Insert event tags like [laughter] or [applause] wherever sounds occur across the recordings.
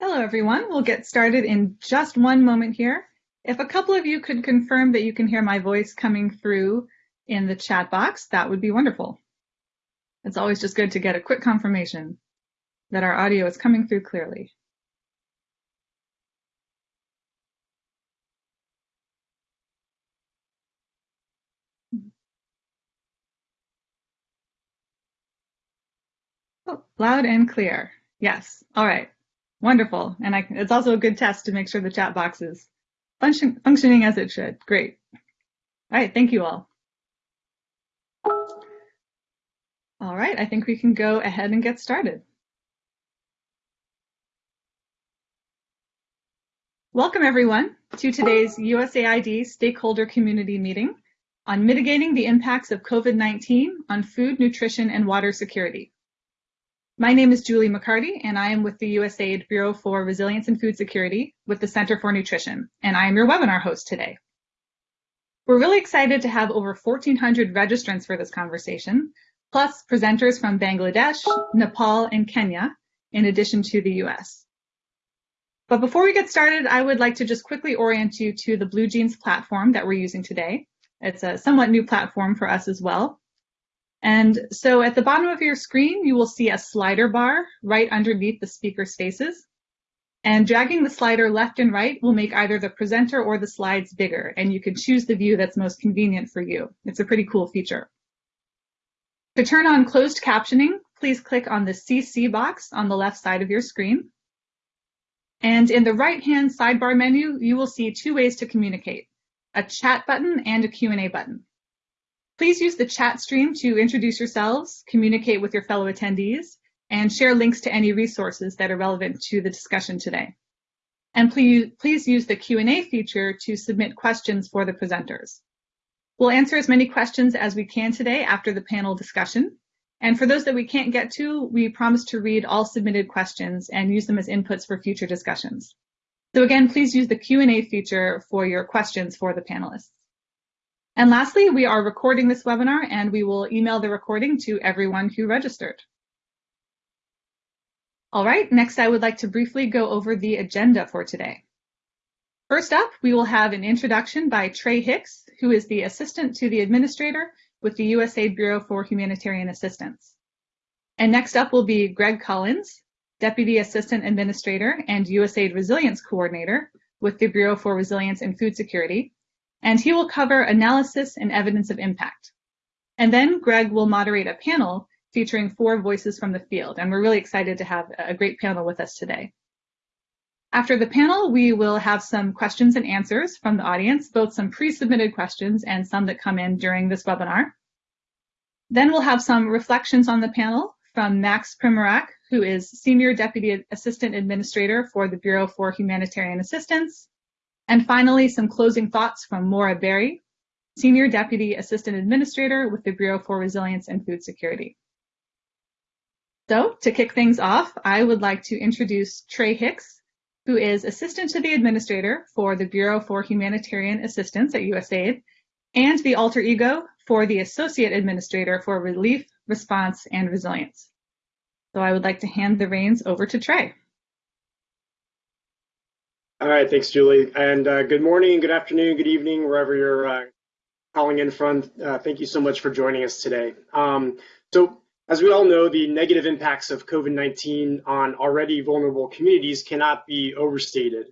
Hello, everyone. We'll get started in just one moment here. If a couple of you could confirm that you can hear my voice coming through in the chat box, that would be wonderful. It's always just good to get a quick confirmation that our audio is coming through clearly. Oh, loud and clear. Yes. All right. Wonderful. And I, it's also a good test to make sure the chat box is function, functioning as it should. Great. All right. Thank you all. All right. I think we can go ahead and get started. Welcome everyone to today's USAID stakeholder community meeting on mitigating the impacts of COVID-19 on food, nutrition, and water security. My name is Julie MacCartee, and I am with the USAID Bureau for Resilience and Food Security with the Center for Nutrition, and I am your webinar host today. We're really excited to have over 1,400 registrants for this conversation, plus presenters from Bangladesh, Nepal, and Kenya, in addition to the US. But before we get started, I would like to just quickly orient you to the BlueJeans platform that we're using today. It's a somewhat new platform for us as well. And so at the bottom of your screen, you will see a slider bar right underneath the speaker's faces. And dragging the slider left and right will make either the presenter or the slides bigger, and you can choose the view that's most convenient for you. It's a pretty cool feature. To turn on closed captioning, please click on the CC box on the left side of your screen. And in the right-hand sidebar menu, you will see two ways to communicate, a chat button and a Q&A button. Please use the chat stream to introduce yourselves, communicate with your fellow attendees, and share links to any resources that are relevant to the discussion today. And please, please use the Q&A feature to submit questions for the presenters. We'll answer as many questions as we can today after the panel discussion. And for those that we can't get to, we promise to read all submitted questions and use them as inputs for future discussions. So again, please use the Q&A feature for your questions for the panelists. And lastly, we are recording this webinar and we will email the recording to everyone who registered. All right, next I would like to briefly go over the agenda for today. First up, we will have an introduction by Trey Hicks, who is the assistant to the administrator with the USAID Bureau for Humanitarian Assistance. And next up will be Greg Collins, Deputy Assistant Administrator and USAID Resilience Coordinator with the Bureau for Resilience and Food Security, and he will cover analysis and evidence of impact. And then Greg will moderate a panel featuring four voices from the field, and we're really excited to have a great panel with us today. After the panel, we will have some questions and answers from the audience, both some pre-submitted questions and some that come in during this webinar. Then we'll have some reflections on the panel from Max Primorac, who is Senior Deputy Assistant Administrator for the Bureau for Humanitarian Assistance, and finally, some closing thoughts from Maura Barry, Senior Deputy Assistant Administrator with the Bureau for Resilience and Food Security. So to kick things off, I would like to introduce Trey Hicks, who is Assistant to the Administrator for the Bureau for Humanitarian Assistance at USAID, and the alter ego for the Associate Administrator for Relief, Response, and Resilience. So I would like to hand the reins over to Trey. All right, thanks, Julie. And uh, good morning, good afternoon, good evening, wherever you're uh, calling in from. Uh, thank you so much for joining us today. Um, so, as we all know, the negative impacts of COVID-19 on already vulnerable communities cannot be overstated.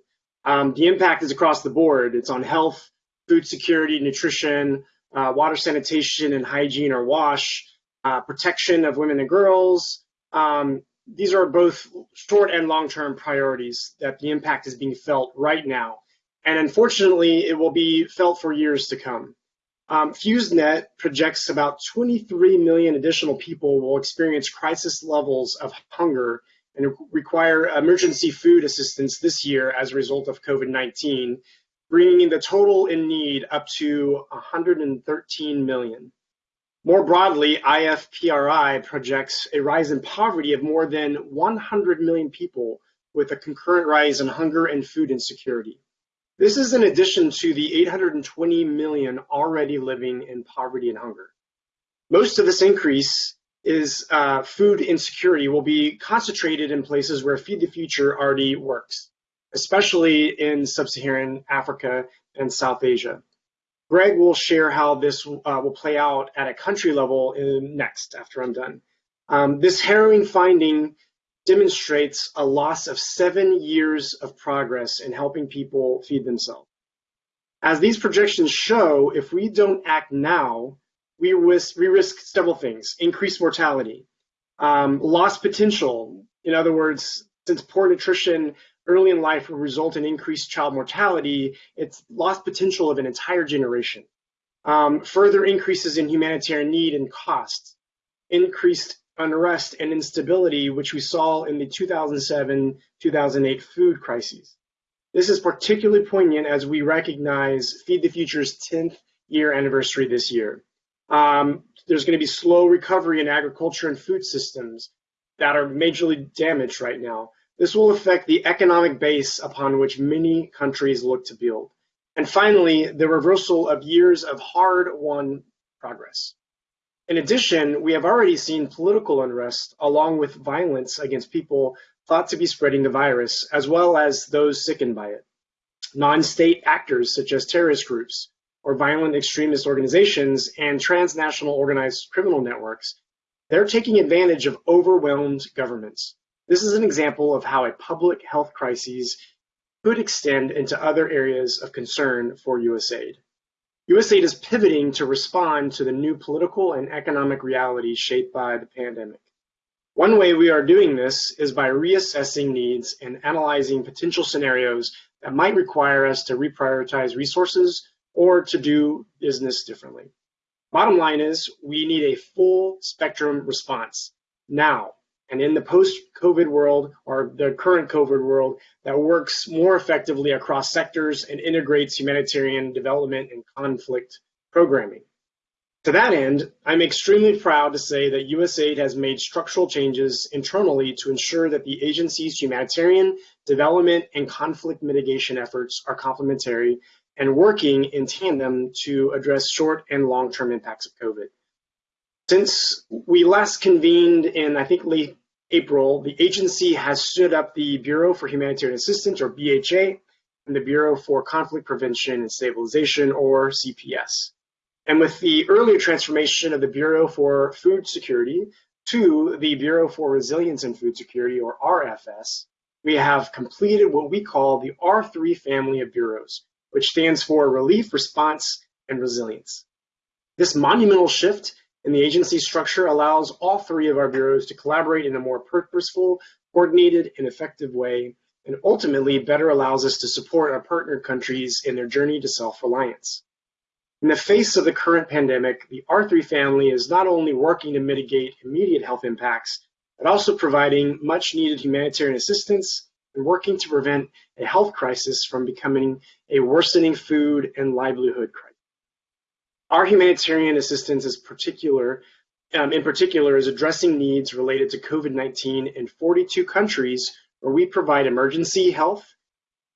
Um, the impact is across the board. It's on health, food security, nutrition, uh, water sanitation and hygiene or WASH, uh, protection of women and girls, um, these are both short and long-term priorities that the impact is being felt right now. And unfortunately, it will be felt for years to come. Um, FEWS NET projects about 23 million additional people will experience crisis levels of hunger and require emergency food assistance this year as a result of COVID-19, bringing the total in need up to 113 million. More broadly, IFPRI projects a rise in poverty of more than 100 million people with a concurrent rise in hunger and food insecurity. This is in addition to the 820 million already living in poverty and hunger. Most of this increase is uh, food insecurity will be concentrated in places where Feed the Future already works, especially in sub-Saharan Africa and South Asia. Greg will share how this uh, will play out at a country level in, next after I'm done. Um, this harrowing finding demonstrates a loss of seven years of progress in helping people feed themselves. As these projections show, if we don't act now, we risk, we risk several things. Increased mortality, um, lost potential. In other words, since poor nutrition early in life will result in increased child mortality, it's lost potential of an entire generation. Um, further increases in humanitarian need and costs, increased unrest and instability, which we saw in the 2007-2008 food crises. This is particularly poignant as we recognize Feed the Future's 10th year anniversary this year. Um, there's going to be slow recovery in agriculture and food systems that are majorly damaged right now. This will affect the economic base upon which many countries look to build. And finally, the reversal of years of hard-won progress. In addition, we have already seen political unrest along with violence against people thought to be spreading the virus, as well as those sickened by it. Non-state actors such as terrorist groups or violent extremist organizations and transnational organized criminal networks, they're taking advantage of overwhelmed governments. This is an example of how a public health crisis could extend into other areas of concern for USAID. USAID is pivoting to respond to the new political and economic realities shaped by the pandemic. One way we are doing this is by reassessing needs and analyzing potential scenarios that might require us to reprioritize resources or to do business differently. Bottom line is we need a full spectrum response now and in the post-COVID world or the current COVID world that works more effectively across sectors and integrates humanitarian development and conflict programming. To that end, I'm extremely proud to say that USAID has made structural changes internally to ensure that the agency's humanitarian, development, and conflict mitigation efforts are complementary and working in tandem to address short and long-term impacts of COVID. Since we last convened in, I think, late April, the agency has stood up the Bureau for Humanitarian Assistance, or BHA, and the Bureau for Conflict Prevention and Stabilization, or CPS. And with the earlier transformation of the Bureau for Food Security to the Bureau for Resilience and Food Security, or RFS, we have completed what we call the R3 family of bureaus, which stands for Relief, Response, and Resilience. This monumental shift in the agency structure allows all three of our bureaus to collaborate in a more purposeful, coordinated, and effective way, and ultimately better allows us to support our partner countries in their journey to self-reliance. In the face of the current pandemic, the R3 family is not only working to mitigate immediate health impacts, but also providing much needed humanitarian assistance and working to prevent a health crisis from becoming a worsening food and livelihood crisis. Our humanitarian assistance is particular, um, in particular is addressing needs related to COVID-19 in 42 countries where we provide emergency health,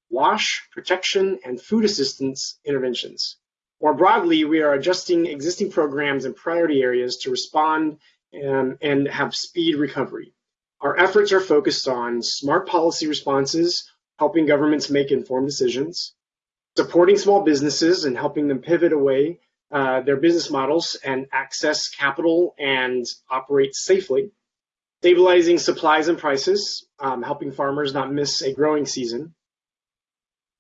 wash, protection, and food assistance interventions. More broadly, we are adjusting existing programs and priority areas to respond um, and have speed recovery. Our efforts are focused on smart policy responses, helping governments make informed decisions, supporting small businesses and helping them pivot away uh, their business models and access capital and operate safely, stabilizing supplies and prices, um, helping farmers not miss a growing season,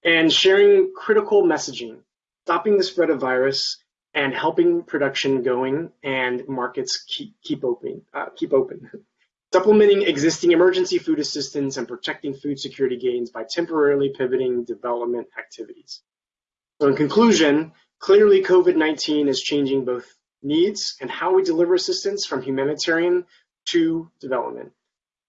and sharing critical messaging, stopping the spread of virus and helping production going and markets keep, keep open. Uh, keep open. [laughs] Supplementing existing emergency food assistance and protecting food security gains by temporarily pivoting development activities. So in conclusion, Clearly, COVID-19 is changing both needs and how we deliver assistance from humanitarian to development.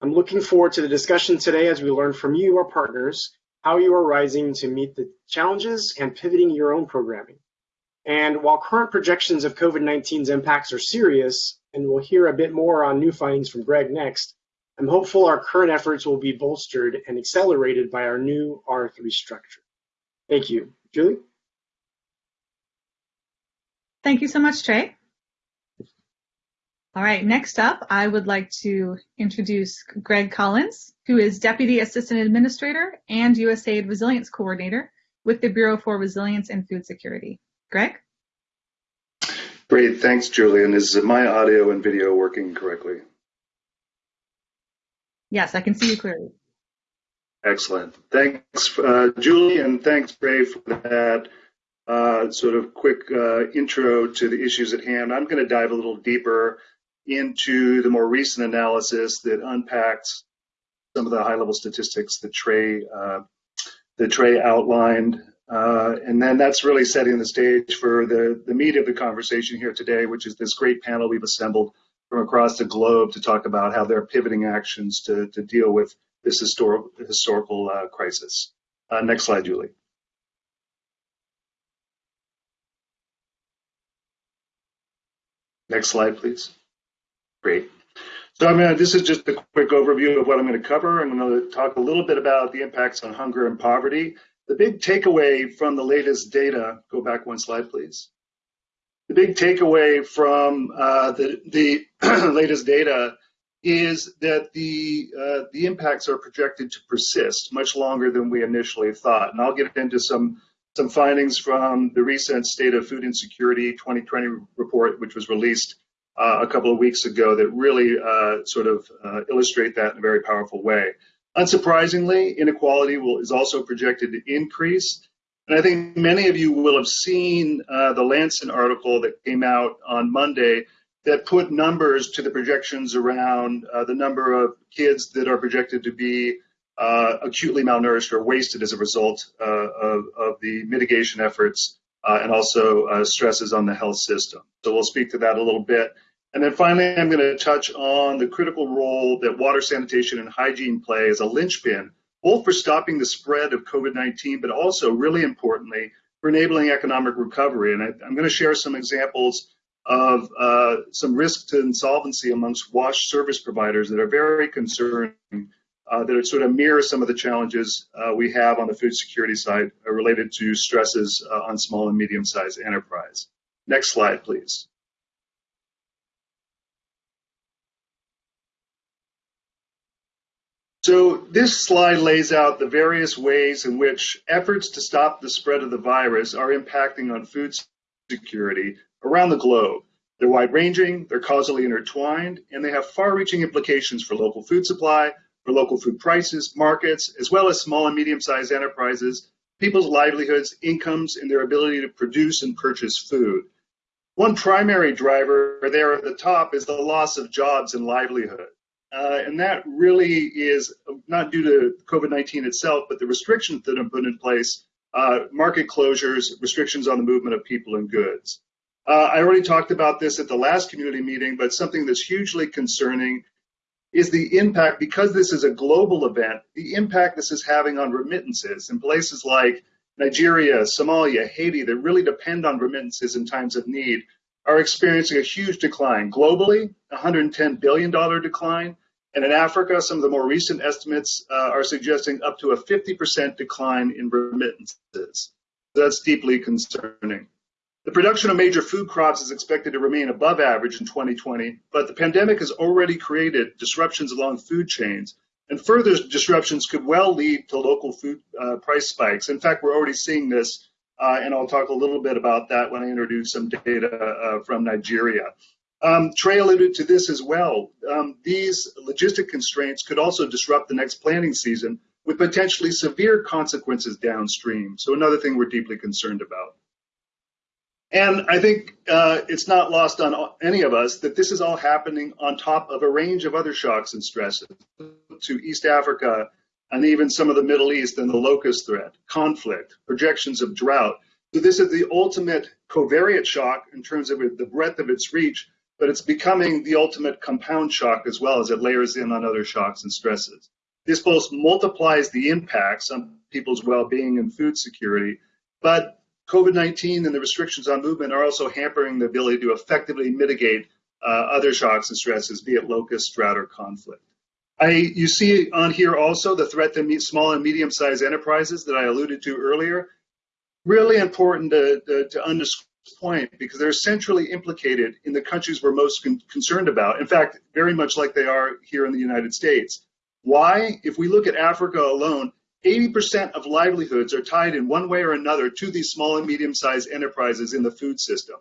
I'm looking forward to the discussion today as we learn from you, our partners, how you are rising to meet the challenges and pivoting your own programming. And while current projections of COVID-19's impacts are serious, and we'll hear a bit more on new findings from Greg next, I'm hopeful our current efforts will be bolstered and accelerated by our new R3 structure. Thank you. Julie? Thank you so much, Trey. All right, next up, I would like to introduce Greg Collins, who is Deputy Assistant Administrator and USAID Resilience Coordinator with the Bureau for Resilience and Food Security. Greg? Great, thanks, Julian. Is my audio and video working correctly? Yes, I can see you clearly. Excellent. Thanks, uh, Julie, and thanks, Trey, for that uh, sort of quick uh, intro to the issues at hand. I'm going to dive a little deeper into the more recent analysis that unpacks some of the high-level statistics that Trey uh, that Trey outlined, uh, and then that's really setting the stage for the the meat of the conversation here today, which is this great panel we've assembled from across the globe to talk about how they're pivoting actions to to deal with this historical historical uh, crisis. Uh, next slide, Julie. Next slide, please. Great. So I'm gonna, this is just a quick overview of what I'm going to cover. I'm going to talk a little bit about the impacts on hunger and poverty. The big takeaway from the latest data, go back one slide, please. The big takeaway from uh, the, the [clears throat] latest data is that the uh, the impacts are projected to persist much longer than we initially thought. And I'll get into some some findings from the recent State of Food Insecurity 2020 report, which was released uh, a couple of weeks ago, that really uh, sort of uh, illustrate that in a very powerful way. Unsurprisingly, inequality will, is also projected to increase. And I think many of you will have seen uh, the Lancet article that came out on Monday that put numbers to the projections around uh, the number of kids that are projected to be acutely malnourished or wasted as a result uh, of, of, the mitigation efforts uh, and also uh, stresses on the health system. So we'll speak to that a little bit. And then finally, I'm going to touch on the critical role that water sanitation and hygiene play as a linchpin, both for stopping the spread of COVID-19, but also really importantly, for enabling economic recovery. And I, I'm going to share some examples of uh, some risk to insolvency amongst wash service providers that are very concerning, uh, that sort of mirror some of the challenges uh, we have on the food security side uh, related to stresses uh, on small and medium-sized enterprise. Next slide, please. So this slide lays out the various ways in which efforts to stop the spread of the virus are impacting on food security around the globe. They're wide ranging, they're causally intertwined, and they have far reaching implications for local food supply, for local food prices, markets, as well as small and medium sized enterprises, people's livelihoods, incomes, and their ability to produce and purchase food. One primary driver there at the top is the loss of jobs and livelihood. Uh, and that really is not due to COVID 19 itself, but the restrictions that have been put in place uh, market closures, restrictions on the movement of people and goods. Uh, I already talked about this at the last community meeting, but something that's hugely concerning is the impact, because this is a global event, the impact this is having on remittances in places like Nigeria, Somalia, Haiti, that really depend on remittances in times of need, are experiencing a huge decline. Globally, $110 billion decline. And in Africa, some of the more recent estimates uh, are suggesting up to a 50% decline in remittances. That's deeply concerning. The production of major food crops is expected to remain above average in 2020, but the pandemic has already created disruptions along food chains, and further disruptions could well lead to local food uh, price spikes. In fact, we're already seeing this, uh, and I'll talk a little bit about that when I introduce some data uh, from Nigeria. Um, Trey alluded to this as well. Um, these logistic constraints could also disrupt the next planting season with potentially severe consequences downstream. So another thing we're deeply concerned about. And I think uh, it's not lost on any of us that this is all happening on top of a range of other shocks and stresses to East Africa and even some of the Middle East and the locust threat, conflict, projections of drought. So this is the ultimate covariate shock in terms of the breadth of its reach, but it's becoming the ultimate compound shock as well as it layers in on other shocks and stresses. This both multiplies the impacts on people's well-being and food security, but COVID-19 and the restrictions on movement are also hampering the ability to effectively mitigate uh, other shocks and stresses, be it locust, drought, or conflict. I, you see on here also the threat to small and medium-sized enterprises that I alluded to earlier. Really important to, to, to underscore point because they're centrally implicated in the countries we're most con concerned about. In fact, very much like they are here in the United States. Why? If we look at Africa alone, 80% of livelihoods are tied in one way or another to these small and medium-sized enterprises in the food system.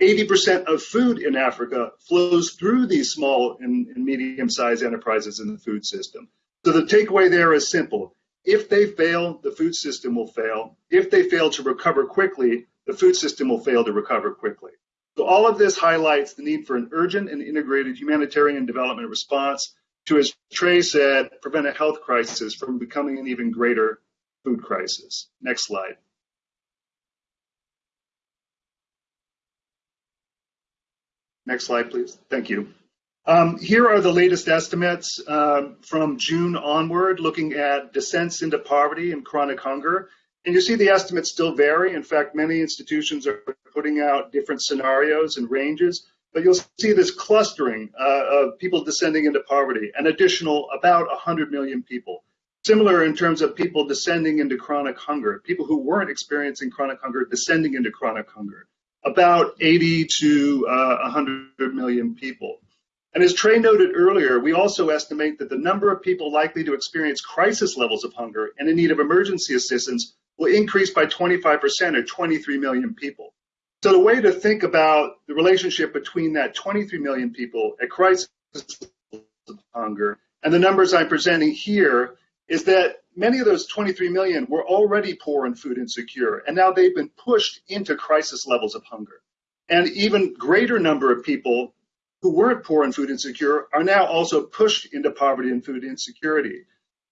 80% of food in Africa flows through these small and, and medium-sized enterprises in the food system. So the takeaway there is simple. If they fail, the food system will fail. If they fail to recover quickly, the food system will fail to recover quickly. So all of this highlights the need for an urgent and integrated humanitarian development response to, as Trey said, prevent a health crisis from becoming an even greater food crisis. Next slide. Next slide, please. Thank you. Um, here are the latest estimates um, from June onward, looking at descents into poverty and chronic hunger. And you see the estimates still vary. In fact, many institutions are putting out different scenarios and ranges, but you'll see this clustering uh, of people descending into poverty, an additional about 100 million people. Similar in terms of people descending into chronic hunger, people who weren't experiencing chronic hunger descending into chronic hunger about 80 to uh, 100 million people. And as Trey noted earlier, we also estimate that the number of people likely to experience crisis levels of hunger and in need of emergency assistance will increase by 25% or 23 million people. So the way to think about the relationship between that 23 million people at crisis of hunger and the numbers I'm presenting here is that many of those 23 million were already poor and food insecure, and now they've been pushed into crisis levels of hunger. And even greater number of people who weren't poor and food insecure are now also pushed into poverty and food insecurity.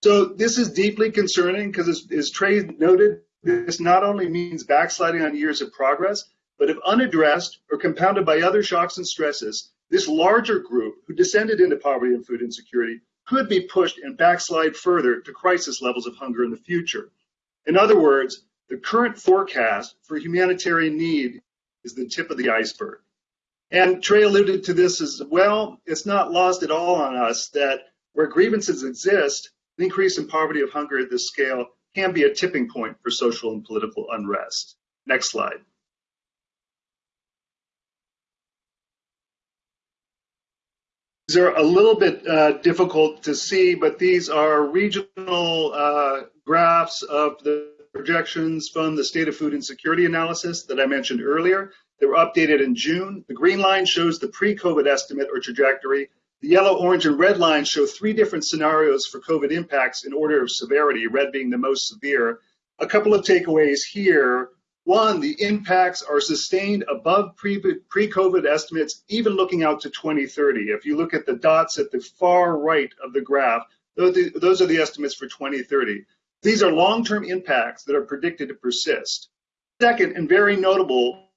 So this is deeply concerning because as, as Trey noted, this not only means backsliding on years of progress, but if unaddressed or compounded by other shocks and stresses, this larger group who descended into poverty and food insecurity could be pushed and backslide further to crisis levels of hunger in the future. In other words, the current forecast for humanitarian need is the tip of the iceberg. And Trey alluded to this as well. It's not lost at all on us that where grievances exist, an increase in poverty of hunger at this scale can be a tipping point for social and political unrest. Next slide. These are a little bit uh, difficult to see, but these are regional uh, graphs of the projections from the State of Food Insecurity analysis that I mentioned earlier. They were updated in June. The green line shows the pre-COVID estimate or trajectory. The yellow, orange, and red lines show three different scenarios for COVID impacts in order of severity, red being the most severe. A couple of takeaways here. One, the impacts are sustained above pre-COVID estimates, even looking out to 2030. If you look at the dots at the far right of the graph, those are the estimates for 2030. These are long-term impacts that are predicted to persist. Second, and very notable,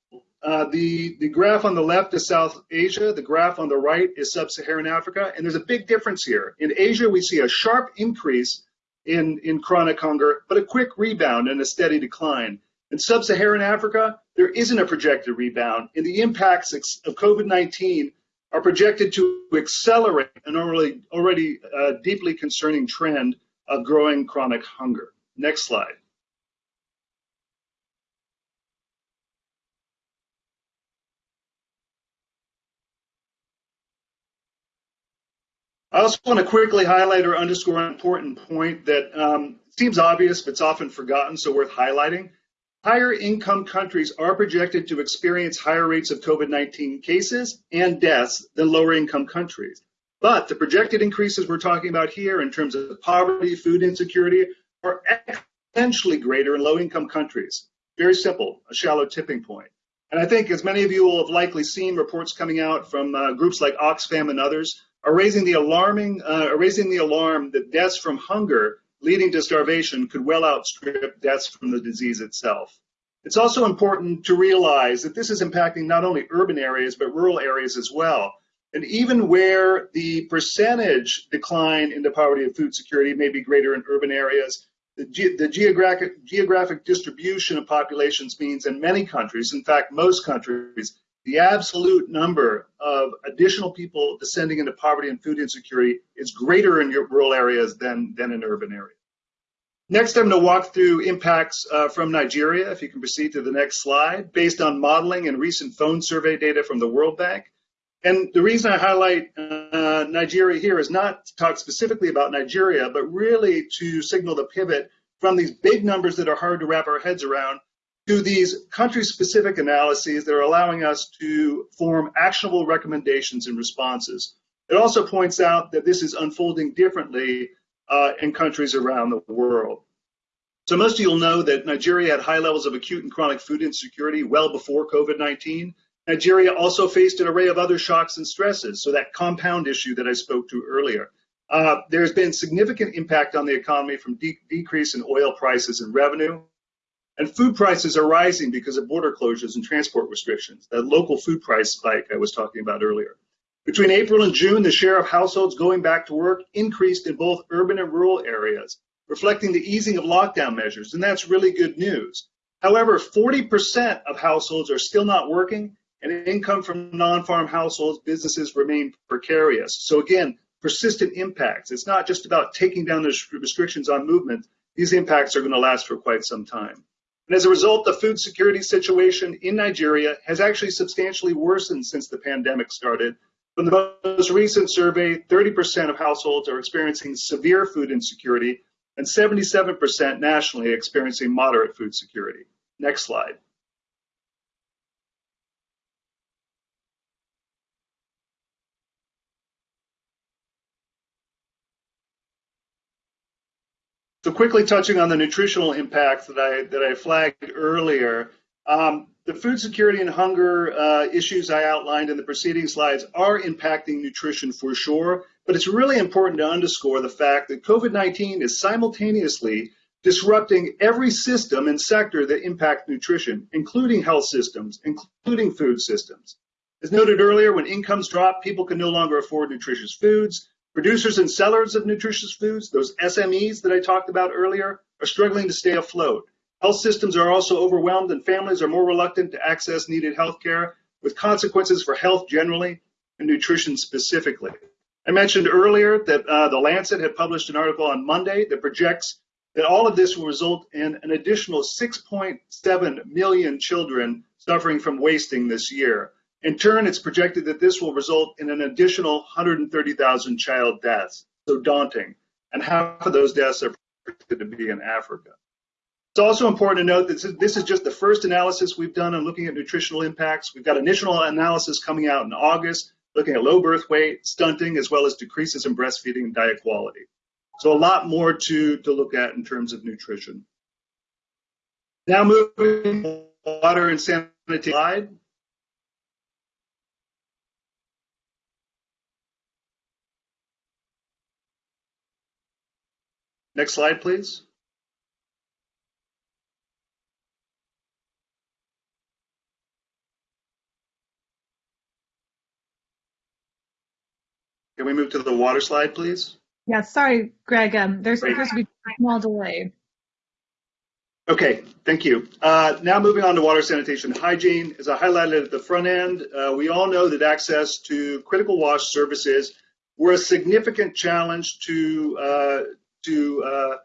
uh, the, the graph on the left is South Asia, the graph on the right is Sub-Saharan Africa, and there's a big difference here. In Asia, we see a sharp increase in, in chronic hunger, but a quick rebound and a steady decline. In sub-Saharan Africa, there isn't a projected rebound, and the impacts of COVID-19 are projected to accelerate an already, already uh, deeply concerning trend of growing chronic hunger. Next slide. I also want to quickly highlight or underscore an important point that um, seems obvious, but it's often forgotten, so worth highlighting. Higher income countries are projected to experience higher rates of COVID-19 cases and deaths than lower income countries. But the projected increases we're talking about here in terms of poverty, food insecurity, are exponentially greater in low income countries. Very simple, a shallow tipping point. And I think as many of you will have likely seen reports coming out from uh, groups like Oxfam and others are raising the alarming, uh, raising the alarm that deaths from hunger leading to starvation could well outstrip deaths from the disease itself. It's also important to realize that this is impacting not only urban areas, but rural areas as well. And even where the percentage decline in the poverty of food security may be greater in urban areas, the, ge the geographic, geographic distribution of populations means in many countries, in fact, most countries, the absolute number of additional people descending into poverty and food insecurity is greater in rural areas than, than in urban areas. Next, I'm going to walk through impacts uh, from Nigeria, if you can proceed to the next slide, based on modeling and recent phone survey data from the World Bank. And the reason I highlight uh, Nigeria here is not to talk specifically about Nigeria, but really to signal the pivot from these big numbers that are hard to wrap our heads around to these country-specific analyses that are allowing us to form actionable recommendations and responses. It also points out that this is unfolding differently uh, in countries around the world. So most of you will know that Nigeria had high levels of acute and chronic food insecurity well before COVID-19. Nigeria also faced an array of other shocks and stresses, so that compound issue that I spoke to earlier. Uh, there's been significant impact on the economy from de decrease in oil prices and revenue. And food prices are rising because of border closures and transport restrictions, that local food price spike I was talking about earlier. Between April and June, the share of households going back to work increased in both urban and rural areas, reflecting the easing of lockdown measures, and that's really good news. However, 40% of households are still not working, and income from non-farm households, businesses remain precarious. So again, persistent impacts. It's not just about taking down the restrictions on movement. These impacts are going to last for quite some time. And as a result, the food security situation in Nigeria has actually substantially worsened since the pandemic started, from the most recent survey, 30% of households are experiencing severe food insecurity and 77% nationally experiencing moderate food security. Next slide. So quickly touching on the nutritional impacts that I that I flagged earlier, um, the food security and hunger uh, issues I outlined in the preceding slides are impacting nutrition for sure, but it's really important to underscore the fact that COVID-19 is simultaneously disrupting every system and sector that impact nutrition, including health systems, including food systems. As noted earlier, when incomes drop, people can no longer afford nutritious foods. Producers and sellers of nutritious foods, those SMEs that I talked about earlier, are struggling to stay afloat. Health systems are also overwhelmed and families are more reluctant to access needed health care with consequences for health generally and nutrition specifically. I mentioned earlier that uh, The Lancet had published an article on Monday that projects that all of this will result in an additional 6.7 million children suffering from wasting this year. In turn, it's projected that this will result in an additional 130,000 child deaths. So daunting. And half of those deaths are projected to be in Africa. It's also important to note that this is just the first analysis we've done on looking at nutritional impacts. We've got initial analysis coming out in August, looking at low birth weight, stunting, as well as decreases in breastfeeding and diet quality. So a lot more to, to look at in terms of nutrition. Now moving to water and sanitation. Next slide, please. Can we move to the water slide, please? Yeah, sorry, Greg. Um, there's supposed to be a small delay. Okay, thank you. Uh, now moving on to water sanitation hygiene. As I highlighted at the front end, uh, we all know that access to critical wash services were a significant challenge to, uh, to uh,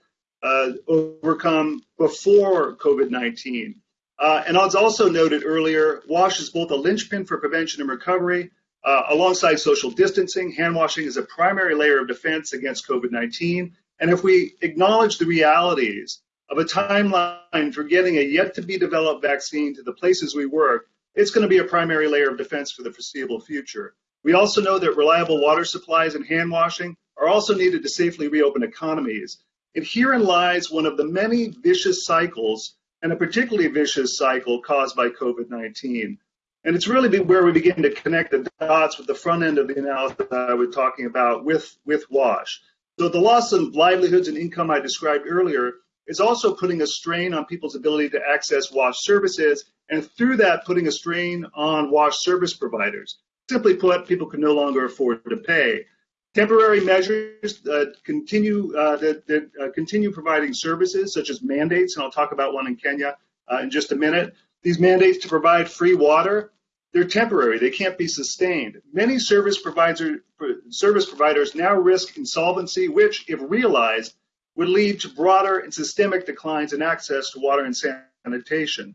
uh, overcome before COVID-19. Uh, and as also noted earlier, WASH is both a linchpin for prevention and recovery, alongside social distancing, hand washing is a primary layer of defense against COVID 19. And if we acknowledge the realities of a timeline for getting a yet to be developed vaccine to the places we work, it's going to be a primary layer of defense for the foreseeable future. We also know that reliable water supplies and hand washing are also needed to safely reopen economies. And herein lies one of the many vicious cycles, and a particularly vicious cycle caused by COVID 19. And it's really where we begin to connect the dots with the front end of the analysis that I was talking about with, with WASH. So the loss of livelihoods and income I described earlier is also putting a strain on people's ability to access WASH services, and through that, putting a strain on WASH service providers. Simply put, people can no longer afford to pay. Temporary measures continue uh, that, that uh, continue providing services, such as mandates, and I'll talk about one in Kenya uh, in just a minute. These mandates to provide free water they're temporary. They can't be sustained. Many service, provider, service providers now risk insolvency, which, if realized, would lead to broader and systemic declines in access to water and sanitation.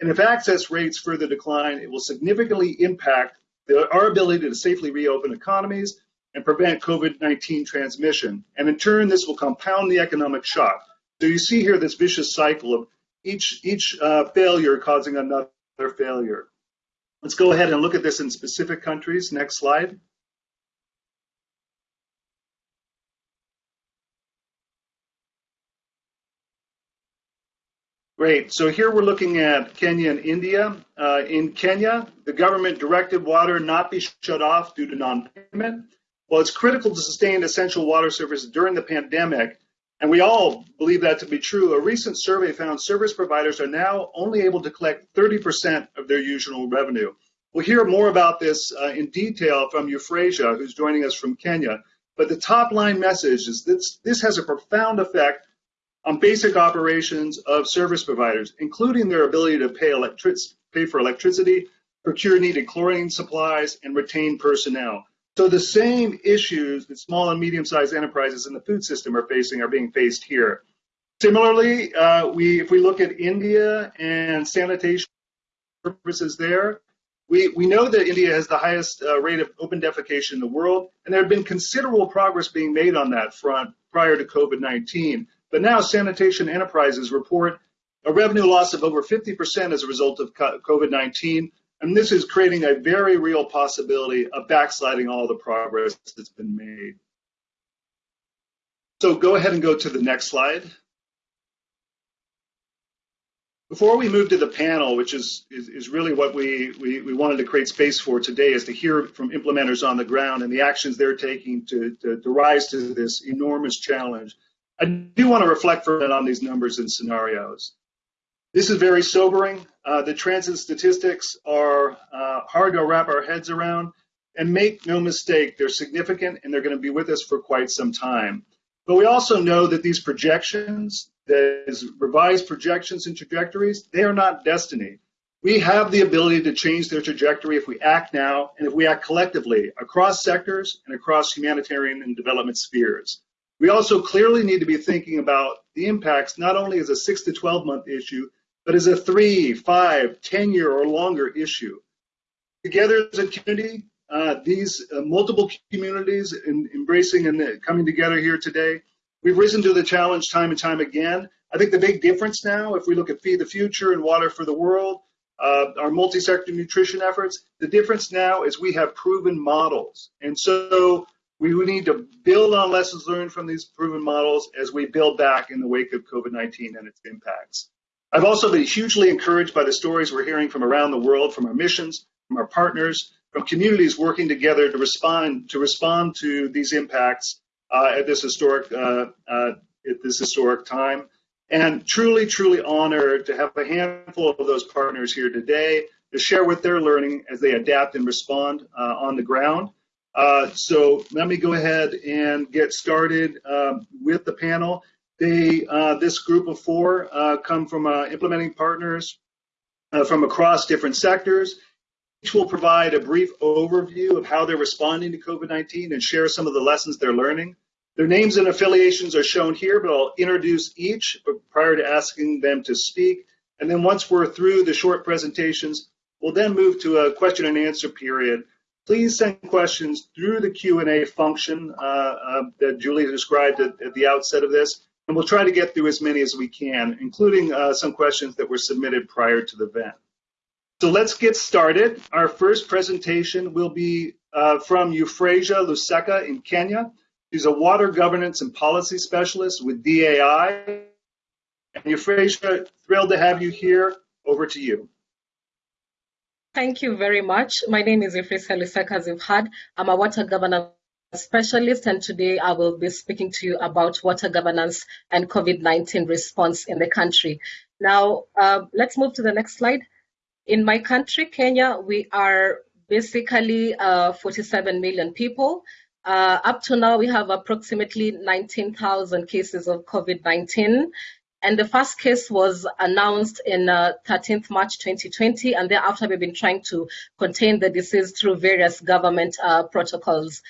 And if access rates further decline, it will significantly impact the, our ability to safely reopen economies and prevent COVID-19 transmission. And in turn, this will compound the economic shock. So you see here this vicious cycle of each, each uh, failure causing another failure. Let's go ahead and look at this in specific countries. Next slide. Great. So here we're looking at Kenya and India. Uh, in Kenya, the government directed water not be shut off due to non-payment. Well, it's critical to sustain essential water services during the pandemic, and we all believe that to be true. A recent survey found service providers are now only able to collect 30% of their usual revenue. We'll hear more about this uh, in detail from Euphrasia, who's joining us from Kenya. But the top line message is that this has a profound effect on basic operations of service providers, including their ability to pay, electric, pay for electricity, procure needed chlorine supplies, and retain personnel. So the same issues that small and medium-sized enterprises in the food system are facing are being faced here. Similarly, uh, we, if we look at India and sanitation purposes there, we, we know that India has the highest uh, rate of open defecation in the world, and there had been considerable progress being made on that front prior to COVID-19. But now sanitation enterprises report a revenue loss of over 50% as a result of COVID-19, and this is creating a very real possibility of backsliding all the progress that's been made. So go ahead and go to the next slide. Before we move to the panel, which is, is, is really what we, we, we, wanted to create space for today, is to hear from implementers on the ground and the actions they're taking to, to, to rise to this enormous challenge. I do want to reflect for a minute on these numbers and scenarios. This is very sobering. Uh, the transit statistics are uh, hard to wrap our heads around. And make no mistake, they're significant and they're going to be with us for quite some time. But we also know that these projections, these revised projections and trajectories, they are not destiny. We have the ability to change their trajectory if we act now and if we act collectively across sectors and across humanitarian and development spheres. We also clearly need to be thinking about the impacts not only as a six to 12 month issue, but as a three, five, 10 year or longer issue. Together as a community, uh, these uh, multiple communities in, embracing and coming together here today, we've risen to the challenge time and time again. I think the big difference now, if we look at Feed the Future and Water for the World, uh, our multi-sector nutrition efforts, the difference now is we have proven models. And so we need to build on lessons learned from these proven models as we build back in the wake of COVID-19 and its impacts. I've also been hugely encouraged by the stories we're hearing from around the world, from our missions, from our partners, from communities working together to respond to respond to these impacts uh, at this historic uh, uh, at this historic time. And truly, truly honored to have a handful of those partners here today to share what they're learning as they adapt and respond uh, on the ground. Uh, so let me go ahead and get started um, with the panel. They, uh, this group of four uh, come from uh, implementing partners uh, from across different sectors. Each will provide a brief overview of how they're responding to COVID-19 and share some of the lessons they're learning. Their names and affiliations are shown here, but I'll introduce each prior to asking them to speak. And then once we're through the short presentations, we'll then move to a question and answer period please send questions through the Q&A function uh, uh, that Julie described at, at, the outset of this, and we'll try to get through as many as we can, including uh, some questions that were submitted prior to the event. So let's get started. Our first presentation will be uh, from Euphrasia Luseka in Kenya. She's a water governance and policy specialist with DAI. And Euphrasia, thrilled to have you here. Over to you. Thank you very much. My name is Euphrasia Luseka, as you've heard. I'm a water governance specialist, and today I will be speaking to you about water governance and COVID-19 response in the country. Now, uh, let's move to the next slide. In my country, Kenya, we are basically uh, 47 million people. Uh, up to now, we have approximately 19,000 cases of COVID-19. And the first case was announced in uh, 13th March 2020, and thereafter we've been trying to contain the disease through various government uh, protocols.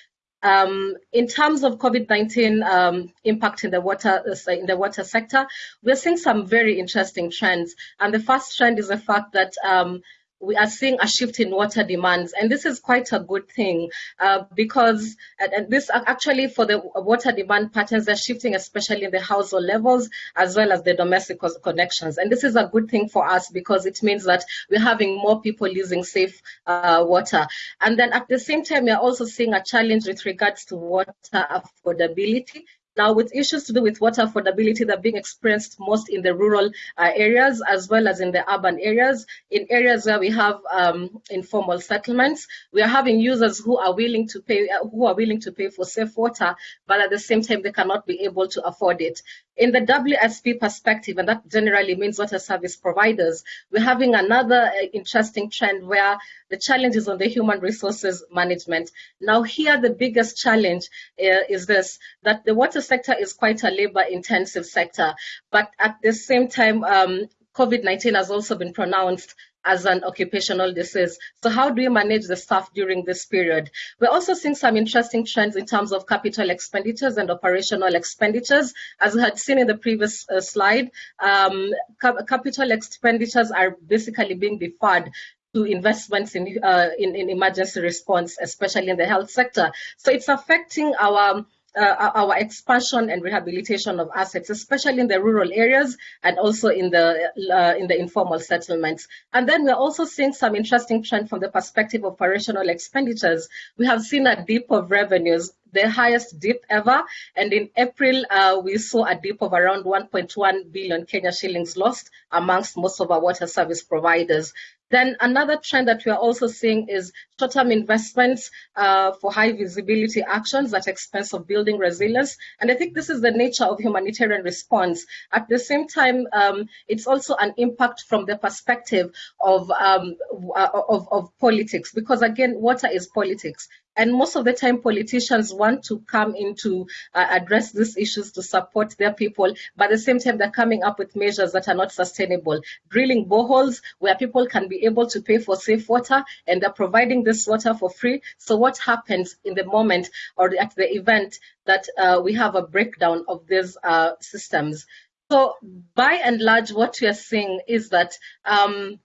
Um, in terms of COVID-19 um, impact in the water uh, in the water sector, we're seeing some very interesting trends. And the first trend is the fact that um, we are seeing a shift in water demands, and this is quite a good thing uh, because and this actually for the water demand patterns they're shifting, especially in the household levels as well as the domestic connections. And this is a good thing for us because it means that we're having more people using safe uh, water. And then at the same time, we're also seeing a challenge with regards to water affordability now, with issues to do with water affordability that are being experienced most in the rural uh, areas as well as in the urban areas, in areas where we have um, informal settlements, we are having users who are willing to pay uh, who are willing to pay for safe water, but at the same time they cannot be able to afford it. In the WSP perspective, and that generally means water service providers, we're having another uh, interesting trend where the challenge is on the human resources management. Now, here the biggest challenge uh, is this, that the water sector is quite a labor intensive sector, but at the same time, um, COVID-19 has also been pronounced as an occupational disease. So how do we manage the staff during this period? We're also seeing some interesting trends in terms of capital expenditures and operational expenditures. As we had seen in the previous uh, slide, um, cap capital expenditures are basically being deferred to investments in, uh, in, in emergency response, especially in the health sector. So it's affecting our uh, our expansion and rehabilitation of assets, especially in the rural areas and also in the uh, in the informal settlements. And then we're also seeing some interesting trend from the perspective of operational expenditures. We have seen a dip of revenues the highest dip ever. And in April, uh, we saw a dip of around 1.1 billion Kenya shillings lost amongst most of our water service providers. Then another trend that we are also seeing is short-term investments uh, for high visibility actions at expense of building resilience. And I think this is the nature of humanitarian response. At the same time, um, it's also an impact from the perspective of, um, of, of politics, because again, water is politics. And most of the time, politicians want to come in to uh, address these issues to support their people, but at the same time, they're coming up with measures that are not sustainable. Drilling boreholes where people can be able to pay for safe water, and they're providing this water for free. So what happens in the moment or at the event that uh, we have a breakdown of these uh, systems? So by and large, what we are seeing is that um,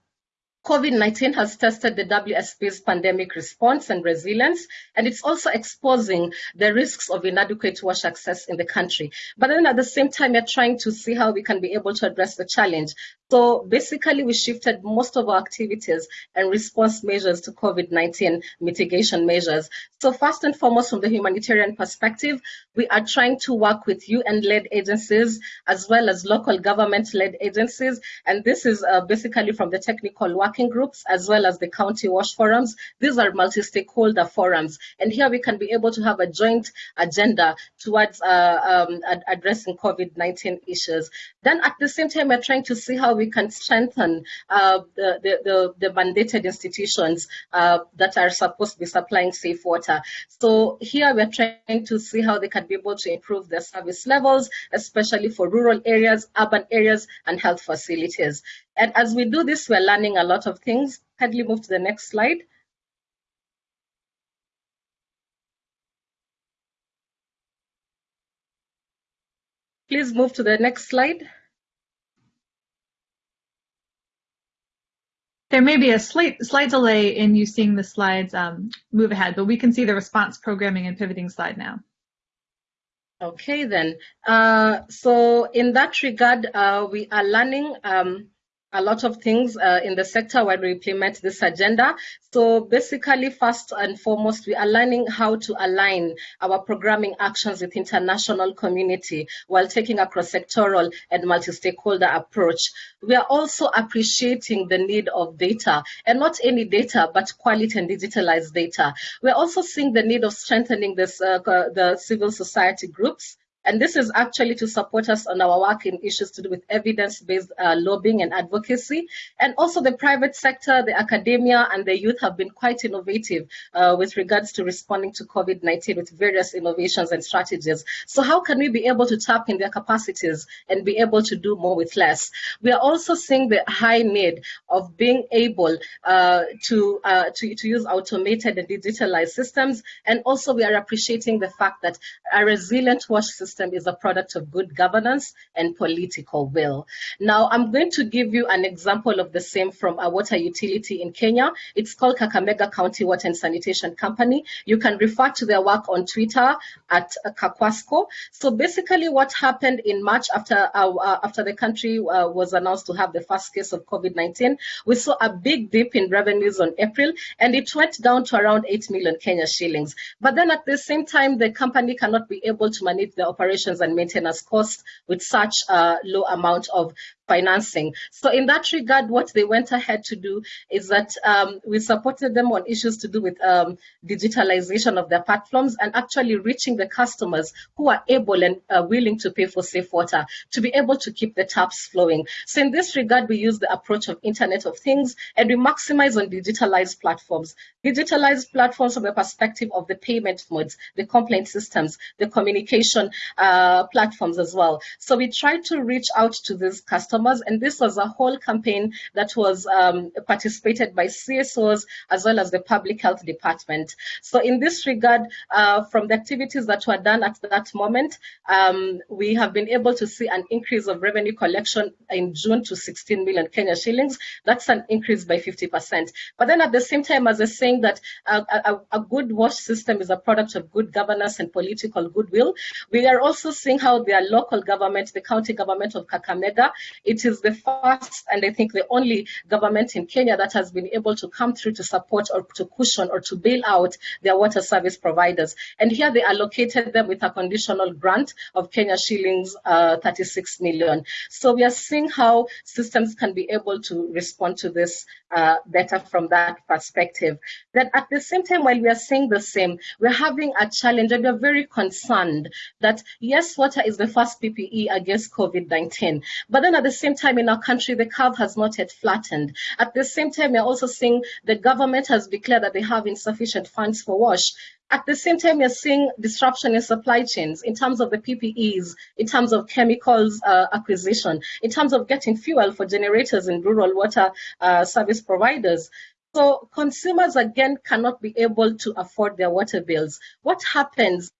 COVID-19 has tested the WSP's pandemic response and resilience, and it's also exposing the risks of inadequate wash access in the country. But then at the same time, we're trying to see how we can be able to address the challenge. So basically, we shifted most of our activities and response measures to COVID-19 mitigation measures. So first and foremost, from the humanitarian perspective, we are trying to work with UN-led agencies as well as local government-led agencies. And this is uh, basically from the technical working groups as well as the county wash forums. These are multi-stakeholder forums. And here we can be able to have a joint agenda towards uh, um, ad addressing COVID-19 issues. Then at the same time, we're trying to see how we can strengthen uh, the, the, the, the, mandated institutions uh, that are supposed to be supplying safe water. So here we're trying to see how they can be able to improve their service levels, especially for rural areas, urban areas, and health facilities. And as we do this, we're learning a lot of things. Kindly move to the next slide. Please move to the next slide. There may be a slight, slight delay in you seeing the slides um, move ahead, but we can see the response programming and pivoting slide now. Okay, then. Uh, so in that regard, uh, we are learning um, a lot of things uh, in the sector when we implement this agenda. So basically, first and foremost, we are learning how to align our programming actions with international community while taking a cross-sectoral and multi-stakeholder approach. We are also appreciating the need of data, and not any data, but quality and digitalized data. We're also seeing the need of strengthening this, uh, the civil society groups And this is actually to support us on our work in issues to do with evidence-based uh, lobbying and advocacy. And also the private sector, the academia, and the youth have been quite innovative uh, with regards to responding to COVID-19 with various innovations and strategies. So how can we be able to tap in their capacities and be able to do more with less? We are also seeing the high need of being able uh, to, uh, to, to use automated and digitalized systems. And also we are appreciating the fact that a resilient wash system is a product of good governance and political will. Now, I'm going to give you an example of the same from a water utility in Kenya. It's called Kakamega County Water and Sanitation Company. You can refer to their work on Twitter at Kakwasco. So basically what happened in March after, uh, after the country uh, was announced to have the first case of COVID-19, we saw a big dip in revenues on April and it went down to around 8 million Kenya shillings. But then at the same time, the company cannot be able to manage the and maintenance costs with such a low amount of financing. So in that regard, what they went ahead to do is that um, we supported them on issues to do with um, digitalization of their platforms and actually reaching the customers who are able and uh, willing to pay for safe water to be able to keep the taps flowing. So in this regard, we use the approach of Internet of Things and we maximize on digitalized platforms. Digitalized platforms from the perspective of the payment modes, the complaint systems, the communication uh, platforms as well. So we try to reach out to these customers and this was a whole campaign that was um, participated by CSOs as well as the public health department. So in this regard, uh, from the activities that were done at that moment, um, we have been able to see an increase of revenue collection in June to 16 million Kenya shillings. That's an increase by 50%. But then at the same time, as I was saying that a, a, a good wash system is a product of good governance and political goodwill, we are also seeing how their local government, the county government of Kakamega, it is the first and I think the only government in Kenya that has been able to come through to support or to cushion or to bail out their water service providers. And here they allocated them with a conditional grant of Kenya shillings uh, 36 million. So we are seeing how systems can be able to respond to this uh, better from that perspective. That at the same time, while we are saying the same, we're having a challenge and we're very concerned that yes, water is the first PPE against COVID-19. But then at the same time in our country, the curve has not yet flattened. At the same time, we're also seeing the government has declared that they have insufficient funds for WASH. At the same time, we're seeing disruption in supply chains in terms of the PPEs, in terms of chemicals uh, acquisition, in terms of getting fuel for generators in rural water uh, service providers. So consumers again cannot be able to afford their water bills. What happens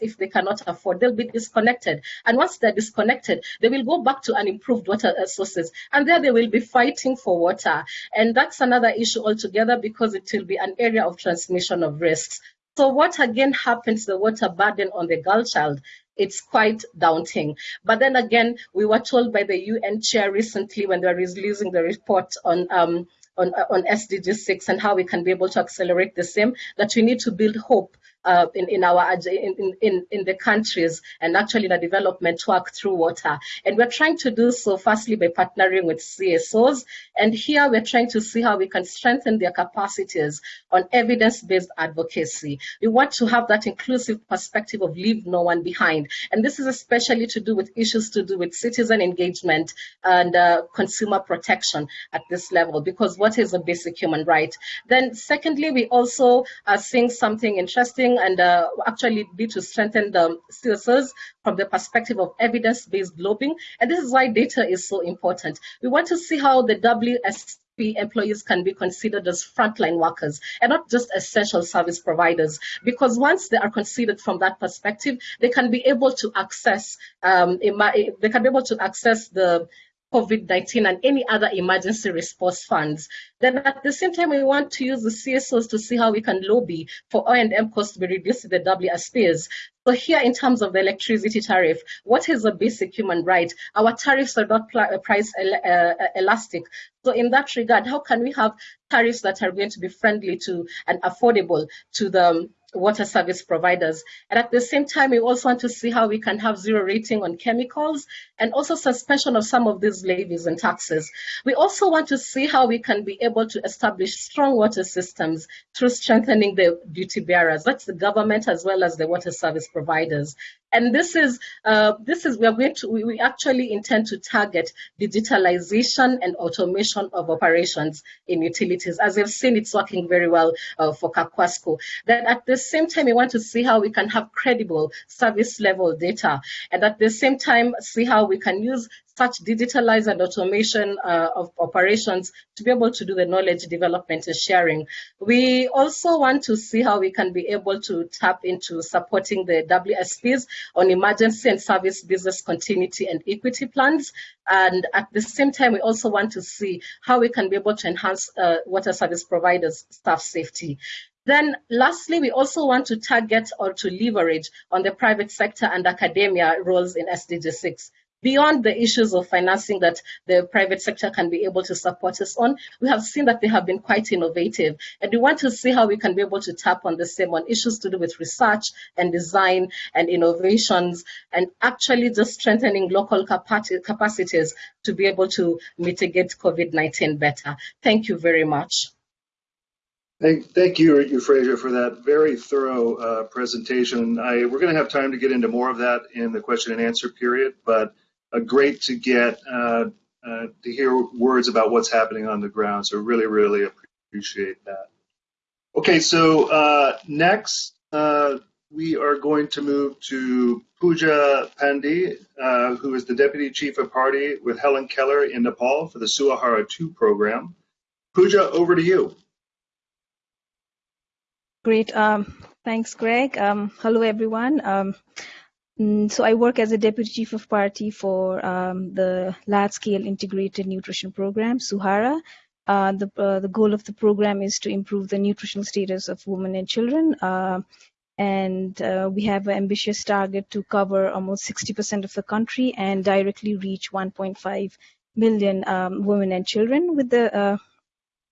if they cannot afford, they'll be disconnected. And once they're disconnected, they will go back to unimproved water sources. And there they will be fighting for water. And that's another issue altogether because it will be an area of transmission of risks. So what again happens the water burden on the girl child? It's quite daunting. But then again, we were told by the UN chair recently when they were releasing the report on um, on, on SDG 6 and how we can be able to accelerate the same, that we need to build hope uh, in, in our in, in, in the countries and actually the development work through water. And we're trying to do so firstly by partnering with CSOs. And here we're trying to see how we can strengthen their capacities on evidence-based advocacy. We want to have that inclusive perspective of leave no one behind. And this is especially to do with issues to do with citizen engagement and uh, consumer protection at this level, because what is a basic human right? Then secondly, we also are seeing something interesting and uh, actually be to strengthen the CSOs from the perspective of evidence-based lobbying. And this is why data is so important. We want to see how the WSP employees can be considered as frontline workers and not just essential service providers. Because once they are considered from that perspective, they can be able to access um, they can be able to access the COVID-19 and any other emergency response funds. Then at the same time, we want to use the CSOs to see how we can lobby for O&M costs to be reduced to the WSPs. So here in terms of the electricity tariff, what is a basic human right? Our tariffs are not uh, price uh, uh, elastic. So in that regard, how can we have tariffs that are going to be friendly to and affordable to the um, water service providers. And at the same time, we also want to see how we can have zero rating on chemicals and also suspension of some of these levies and taxes. We also want to see how we can be able to establish strong water systems through strengthening the duty bearers. That's the government as well as the water service providers. And this is uh, this is we are going to we, we actually intend to target digitalization and automation of operations in utilities. As you've seen, it's working very well uh, for Kakwasco. Then at the same time, we want to see how we can have credible service level data, and at the same time, see how we can use such digitalized and automation uh, of operations to be able to do the knowledge development and sharing. We also want to see how we can be able to tap into supporting the WSPs on emergency and service business continuity and equity plans. And at the same time, we also want to see how we can be able to enhance uh, water service providers' staff safety. Then lastly, we also want to target or to leverage on the private sector and academia roles in SDG 6 beyond the issues of financing that the private sector can be able to support us on, we have seen that they have been quite innovative. And we want to see how we can be able to tap on the same on issues to do with research and design and innovations and actually just strengthening local capacities to be able to mitigate COVID-19 better. Thank you very much. Thank, you, Euphrasia, for that very thorough uh, presentation. I, we're going to have time to get into more of that in the question and answer period, but great to get uh, uh, to hear words about what's happening on the ground. So really, really appreciate that. Okay, so uh, next uh, we are going to move to Pooja Pandey, uh, who is the Deputy Chief of Party with Helen Keller in Nepal for the Suaahara 2 program. Pooja, over to you. Great. Um, thanks, Greg. Um, hello, everyone. Um, Mm, so I work as a deputy chief of party for um, the large-scale integrated nutrition program, Suaahara. Uh, the, uh, the goal of the program is to improve the nutritional status of women and children. Uh, and uh, we have an ambitious target to cover almost 60% of the country and directly reach 1.5 million um, women and children with the uh,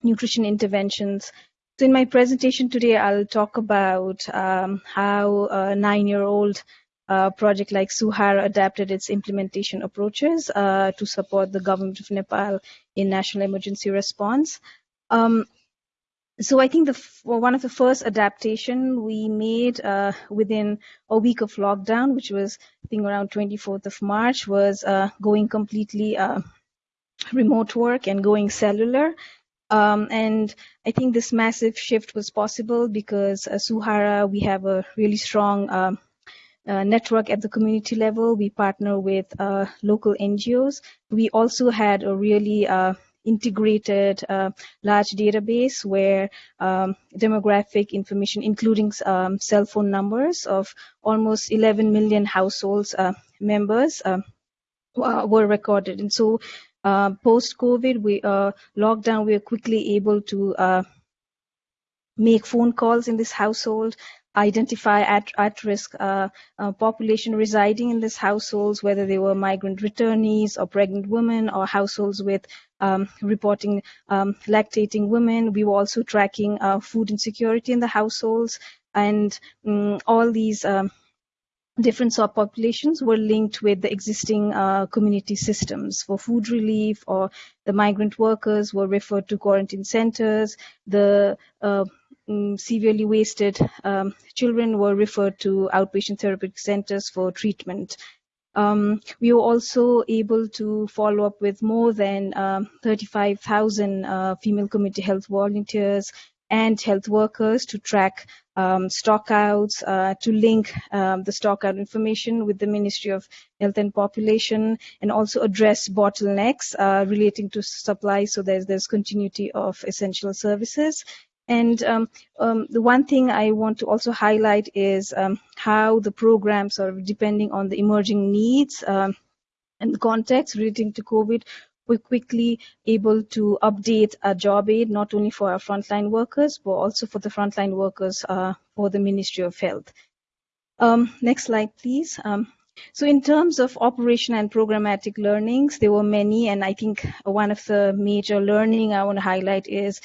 nutrition interventions. So in my presentation today, I'll talk about um, how a nine-year-old uh, project like Suaahara adapted its implementation approaches uh, to support the government of Nepal in national emergency response. Um, so I think the one of the first adaptation we made uh, within a week of lockdown, which was I think around 24th of March, was uh, going completely uh, remote work and going cellular. Um, and I think this massive shift was possible because uh, Suaahara, we have a really strong um, uh, network at the community level. We partner with uh, local NGOs. We also had a really uh, integrated uh, large database where um, demographic information, including um, cell phone numbers of almost 11 million households uh, members were recorded. And so post-COVID, we lockdown, we were quickly able to make phone calls in this household, identify at, at risk uh, uh, population residing in these households, whether they were migrant returnees or pregnant women or households with um, reporting um, lactating women. We were also tracking uh, food insecurity in the households and um, all these um, different subpopulations were linked with the existing uh, community systems. For food relief or the migrant workers were referred to quarantine centers. The uh, um, severely wasted um, children were referred to outpatient therapeutic centers for treatment. Um, we were also able to follow up with more than um, 35,000 uh, female community health volunteers and health workers to track um, stockouts, uh, to link um, the stockout information with the Ministry of Health and Population, and also address bottlenecks uh, relating to supply so there's, there's continuity of essential services. And um, um, the one thing I want to also highlight is um, how the programs sort of depending on the emerging needs um, and the context relating to COVID, we're quickly able to update our job aid, not only for our frontline workers, but also for the frontline workers uh, for the Ministry of Health. Um, next slide, please. Um, so in terms of operation and programmatic learnings, there were many, and I think one of the major learning I want to highlight is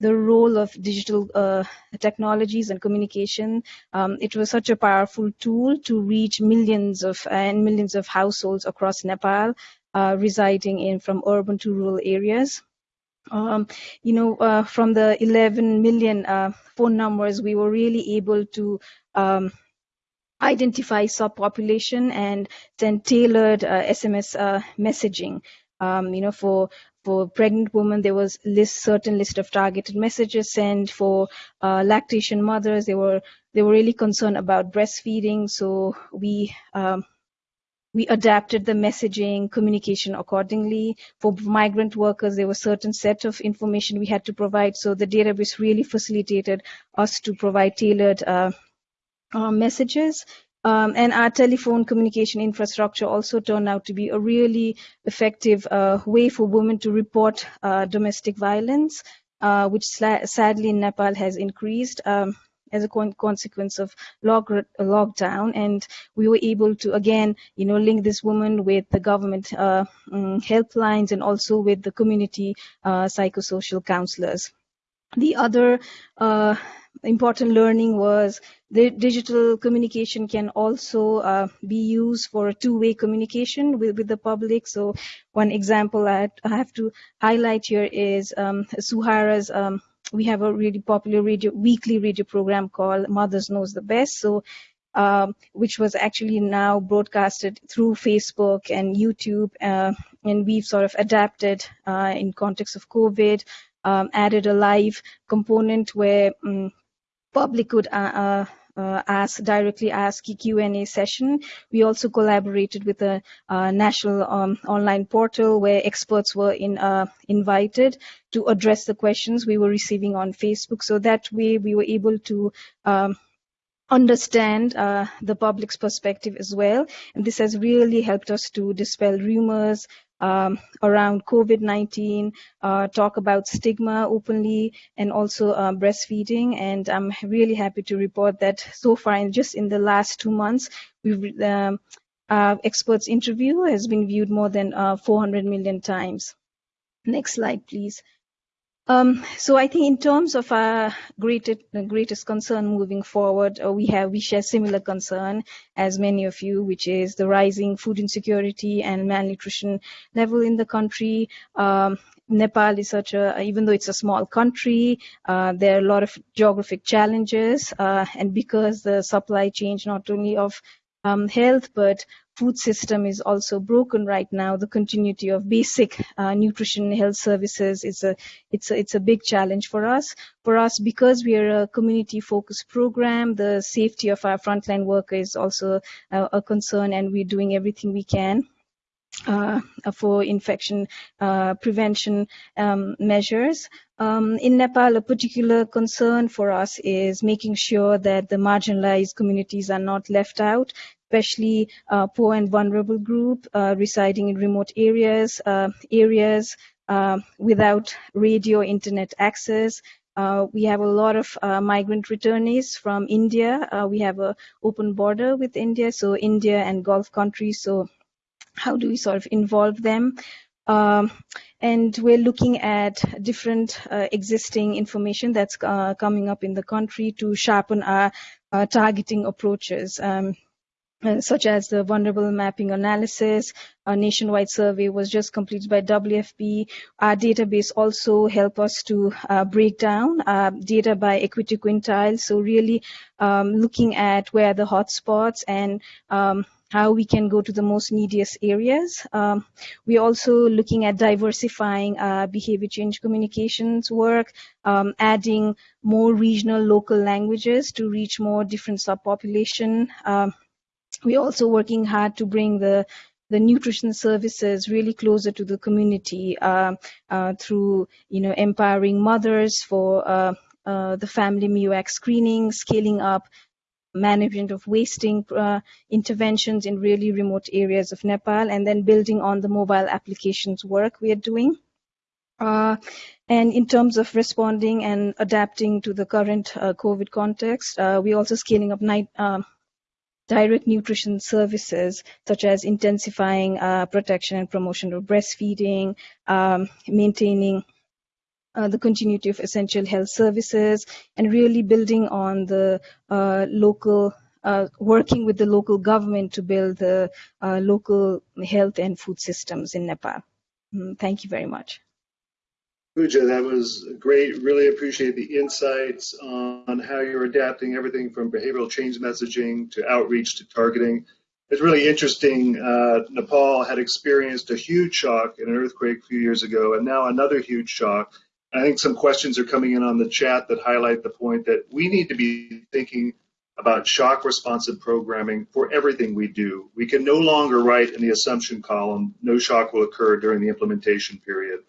the role of digital uh, technologies and communication. Um, it was such a powerful tool to reach millions of and millions of households across Nepal, uh, residing in from urban to rural areas. Um, you know, uh, from the 11 million uh, phone numbers, we were really able to um, identify subpopulation and then tailored uh, SMS uh, messaging. Um, you know, for for pregnant women, there was list certain list of targeted messages sent. For uh, lactation mothers, they were they were really concerned about breastfeeding, so we um, we adapted the messaging communication accordingly. For migrant workers there was certain set of information we had to provide. So the database really facilitated us to provide tailored uh, uh, messages um, and our telephone communication infrastructure also turned out to be a really effective uh, way for women to report uh, domestic violence uh, which sadly in nepal has increased um, as a con consequence of log lockdown. And we were able to again you know link this woman with the government uh, um, helplines and also with the community uh, psychosocial counselors the other uh, important learning was the digital communication can also uh, be used for two-way communication with, with the public. So one example I, have to highlight here is um, Suaahara's um, we have a really popular radio weekly radio program called Mothers Knows the Best. So um, which was actually now broadcasted through Facebook and YouTube, uh, and we've sort of adapted uh, in context of COVID, um, added a live component where um, public could uh, uh uh, ask directly ask Q&A session. We also collaborated with a national um, online portal where experts were in, uh, invited to address the questions we were receiving on Facebook. So that way we were able to um, understand uh, the public's perspective as well. And this has really helped us to dispel rumors, um, around COVID-19, uh, talk about stigma openly, and also uh, breastfeeding. And I'm really happy to report that so far, just in the last two months, we've um, our experts interview has been viewed more than uh, 400 million times. Next slide, please. Um, so I think in terms of our greatest, greatest concern moving forward, uh, we have we share similar concern as many of you, which is the rising food insecurity and malnutrition level in the country. Um, Nepal is such a, even though it's a small country, uh, there are a lot of geographic challenges, uh, and because the supply chain not only of um, health but food system is also broken right now. The continuity of basic uh, nutrition health services is a it's a it's a big challenge for us. For us, because we are a community focused program, the safety of our frontline workers is also a, a concern, and we're doing everything we can. Uh, for infection uh, prevention um, measures. Um, in Nepal, a particular concern for us is making sure that the marginalized communities are not left out especially uh, poor and vulnerable group uh, residing in remote areas, uh, areas without radio internet access, uh, we have a lot of uh, migrant returnees from India. Uh, we have an open border with India, so India and Gulf countries. So how do we sort of involve them? Um, and we're looking at different existing information that's coming up in the country to sharpen our targeting approaches. Um, such as the vulnerable mapping analysis. A nationwide survey was just completed by WFP. Our database also help us to uh, break down uh, data by equity quintile. So really um, looking at where the hotspots and um, how we can go to the most neediest areas. Um, we're also looking at diversifying uh, behavior change communications work, um, adding more regional local languages to reach more different subpopulation. Um, we're also working hard to bring the the nutrition services really closer to the community uh, uh, through you know empowering mothers for uh, uh the family MUAC screening, scaling up management of wasting uh, interventions in really remote areas of Nepal, and then building on the mobile applications work we are doing. Uh, and in terms of responding and adapting to the current COVID context, we're also scaling up night, direct nutrition services such as intensifying uh, protection and promotion of breastfeeding, um, maintaining uh, the continuity of essential health services, and really building on the uh, local, uh, working with the local government to build the uh, local health and food systems in Nepal. Mm, thank you very much. Pooja, that was great. Really appreciate the insights on how you're adapting everything from behavioral change messaging to outreach to targeting. It's really interesting. Uh, Nepal had experienced a huge shock in an earthquake a few years ago, and now another huge shock. I think some questions are coming in on the chat that highlight the point that we need to be thinking about shock responsive programming for everything we do. We can no longer write in the assumption column, no shock will occur during the implementation period.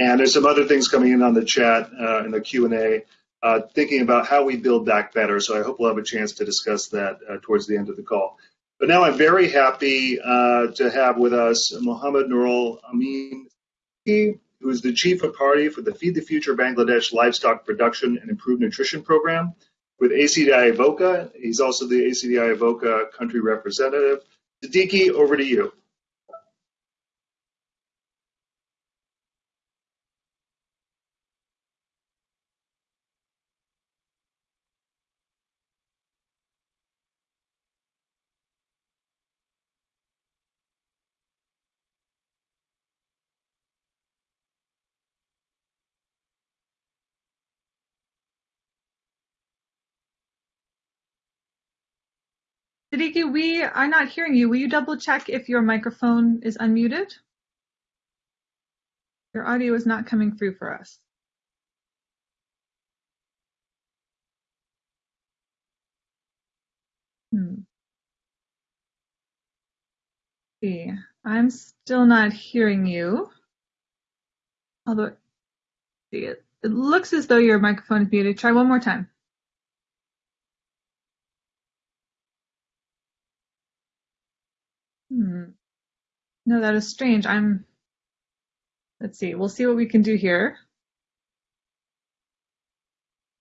And there's some other things coming in on the chat uh, in the Q&A, uh, thinking about how we build back better. So I hope we'll have a chance to discuss that uh, towards the end of the call. But now I'm very happy uh, to have with us Mohammed Nurul Amin, who is the chief of party for the Feed the Future Bangladesh Livestock Production and Improved Nutrition Program with ACDI/VOCA. He's also the ACDI/VOCA country representative. Siddiqui, over to you. Siddiqui, we are not hearing you. Will you double check if your microphone is unmuted? Your audio is not coming through for us. Hmm. See, I'm still not hearing you. Although, see, it, it looks as though your microphone is muted. Try one more time. Hmm. No, that is strange. I'm, let's see, we'll see what we can do here.